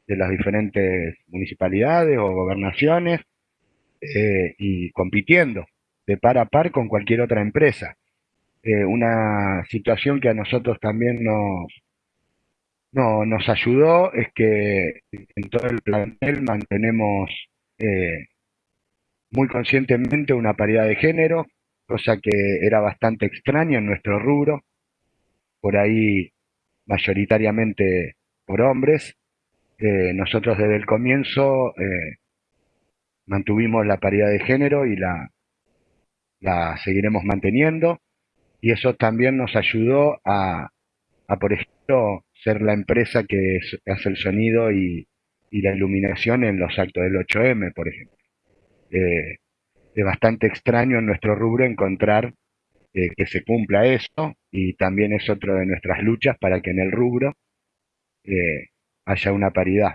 las diferentes municipalidades o gobernaciones eh, y compitiendo de par a par con cualquier otra empresa. una situación que a nosotros también nos, no, nos ayudó es que en todo el plantel mantenemos eh, muy conscientemente una paridad de género, cosa que era bastante extraña en nuestro rubro, por ahí mayoritariamente por hombres. Eh, nosotros desde el comienzo eh, mantuvimos la paridad de género y la, la seguiremos manteniendo, y eso también nos ayudó a, a por ejemplo, ser la empresa que hace el sonido y, la iluminación en los actos del 8M, por ejemplo. Eh, es bastante extraño en nuestro rubro encontrar eh, que se cumpla eso y también es otro de nuestras luchas para que en el rubro eh, haya una paridad.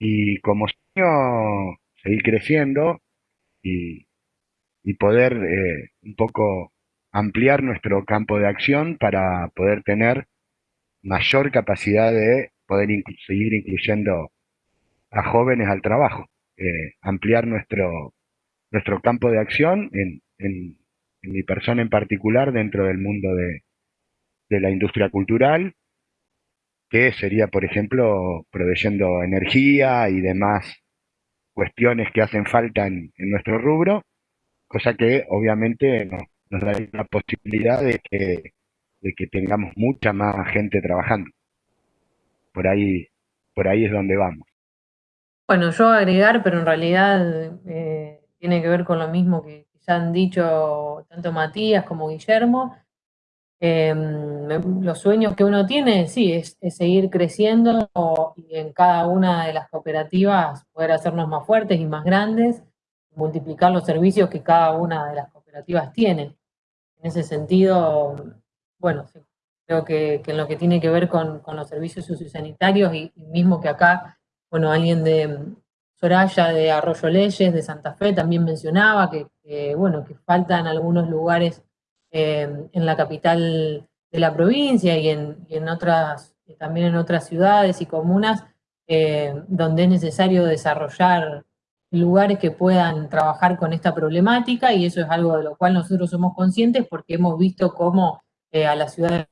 Y como sueño, seguir creciendo y, y poder un poco ampliar nuestro campo de acción para poder tener mayor capacidad de poder seguir incluyendo a jóvenes al trabajo, eh, ampliar nuestro, nuestro campo de acción en, en, mi persona en particular dentro del mundo de, de la industria cultural, que sería, por ejemplo, proveyendo energía y demás cuestiones que hacen falta en, en nuestro rubro, cosa que obviamente nos, nos da la posibilidad de que de que tengamos mucha más gente trabajando. Por ahí, por ahí es donde vamos. Bueno, yo agregar, pero en realidad eh, tiene que ver con lo mismo que ya han dicho tanto Matías como Guillermo. Em, los sueños que uno tiene, sí, es, seguir creciendo y en cada una de las cooperativas poder hacernos más fuertes y más grandes, multiplicar los servicios que cada una de las cooperativas tiene. En ese sentido, bueno, sí, creo que, en lo que tiene que ver con, los servicios sociosanitarios y, y, mismo que acá, bueno, alguien de Soraya de Arroyo Leyes, de Santa Fe, también mencionaba que, bueno, que faltan algunos lugares eh, en la capital de la provincia y en, otras, también en otras ciudades y comunas, eh, donde es necesario desarrollar lugares que puedan trabajar con esta problemática y eso es algo de lo cual nosotros somos conscientes porque hemos visto cómo eh, a la ciudad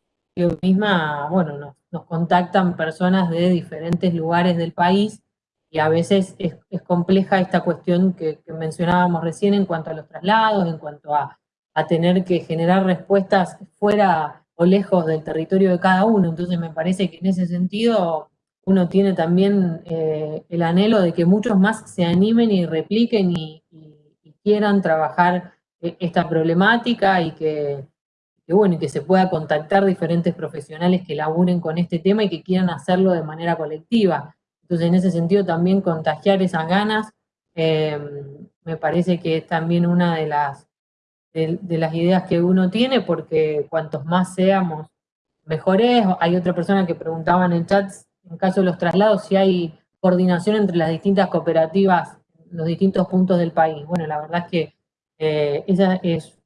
misma, bueno, nos, contactan personas de diferentes lugares del país y a veces es, compleja esta cuestión que, mencionábamos recién en cuanto a los traslados, en cuanto a, a tener que generar respuestas fuera o lejos del territorio de cada uno. Entonces me parece que en ese sentido uno tiene también eh, el anhelo de que muchos más se animen y repliquen y, quieran trabajar eh, esta problemática y que, bueno, que se pueda contactar diferentes profesionales que laburen con este tema y que quieran hacerlo de manera colectiva. Entonces, en ese sentido, también contagiar esas ganas eh, me parece que es también una de las, de, las ideas que uno tiene, porque cuantos más seamos, mejores. Hay otra persona que preguntaba en el chat en caso de los traslados, si hay coordinación entre las distintas cooperativas, los distintos puntos del país. Bueno, la verdad es que eh, esa es,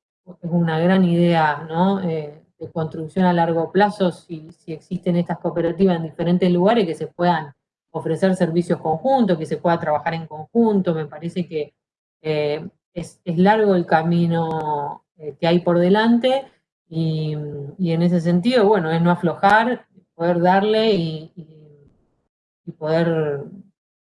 una gran idea. Eh, de construcción a largo plazo, si, existen estas cooperativas en diferentes lugares que se puedan ofrecer servicios conjuntos, que se pueda trabajar en conjunto, me parece que eh, es, largo el camino que hay por delante y, en ese sentido, bueno, es no aflojar, poder darle y poder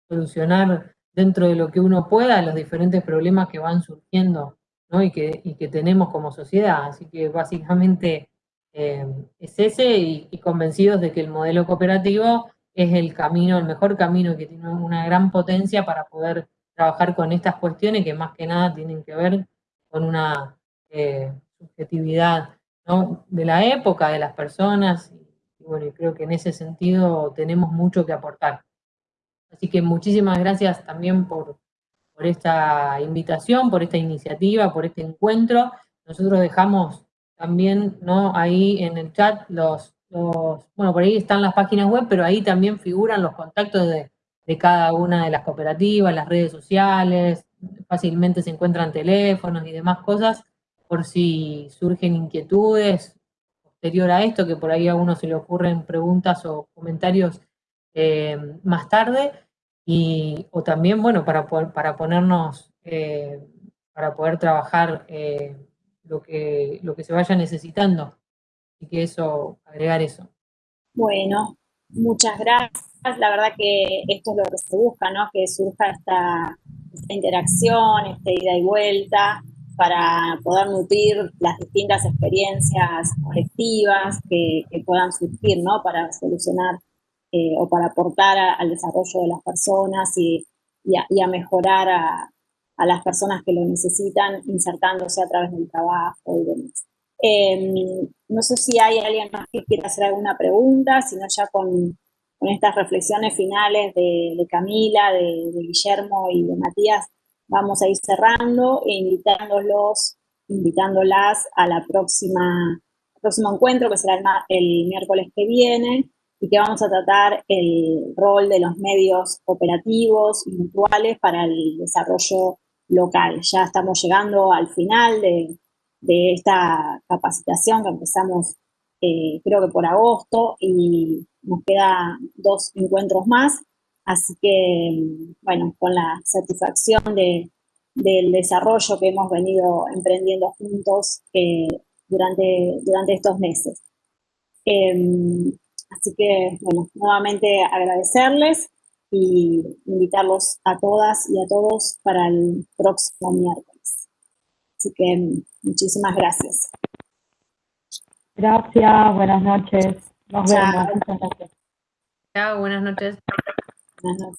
solucionar dentro de lo que uno pueda los diferentes problemas que van surgiendo y, que, que tenemos como sociedad. Así que básicamente eh, es ese y, convencidos de que el modelo cooperativo es el camino, el mejor camino que tiene una gran potencia para poder trabajar con estas cuestiones que más que nada tienen que ver con una eh, subjetividad de la época, de las personas bueno, creo que en ese sentido tenemos mucho que aportar. Así que muchísimas gracias también por, esta invitación, por esta iniciativa, por este encuentro. Nosotros dejamos también ¿no? ahí en el chat los, bueno, por ahí están las páginas web, pero ahí también figuran los contactos de, de cada una de las cooperativas, las redes sociales, fácilmente se encuentran teléfonos y demás cosas, por si surgen inquietudes posterior a esto, que por ahí a uno se le ocurren preguntas o comentarios eh, más tarde, y, o también, bueno, para, para ponernos, eh, para poder trabajar eh, lo, que, lo que se vaya necesitando. y que eso, agregar eso. Bueno, muchas gracias. La verdad que esto es lo que se busca, ¿no? Que surja esta interacción, esta ida y vuelta, para poder nutrir las distintas experiencias colectivas que, puedan surgir, ¿no? Para solucionar eh, o para aportar al desarrollo de las personas y, a, mejorar a, las personas que lo necesitan insertándose a través del trabajo y demás. Em, no sé si hay alguien más que quiera hacer alguna pregunta, sino ya con, estas reflexiones finales de, Camila, de, de Guillermo y de Matías, vamos a ir cerrando e invitándolos, invitándolas a la próxima, próximo encuentro que será el, miércoles que viene y que vamos a tratar el rol de los medios operativos y virtuales para el desarrollo local. Ya estamos llegando al final de, esta capacitación que empezamos eh, creo que por agosto y nos queda dos encuentros más Así que, bueno, con la satisfacción de, del desarrollo que hemos venido emprendiendo juntos eh, durante, durante estos meses. Em, así que, bueno, nuevamente agradecerles y invitarlos a todas y a todos para el próximo miércoles. Así que muchísimas gracias. Gracias, buenas noches. Nos vemos. Chao, buenas noches. I love.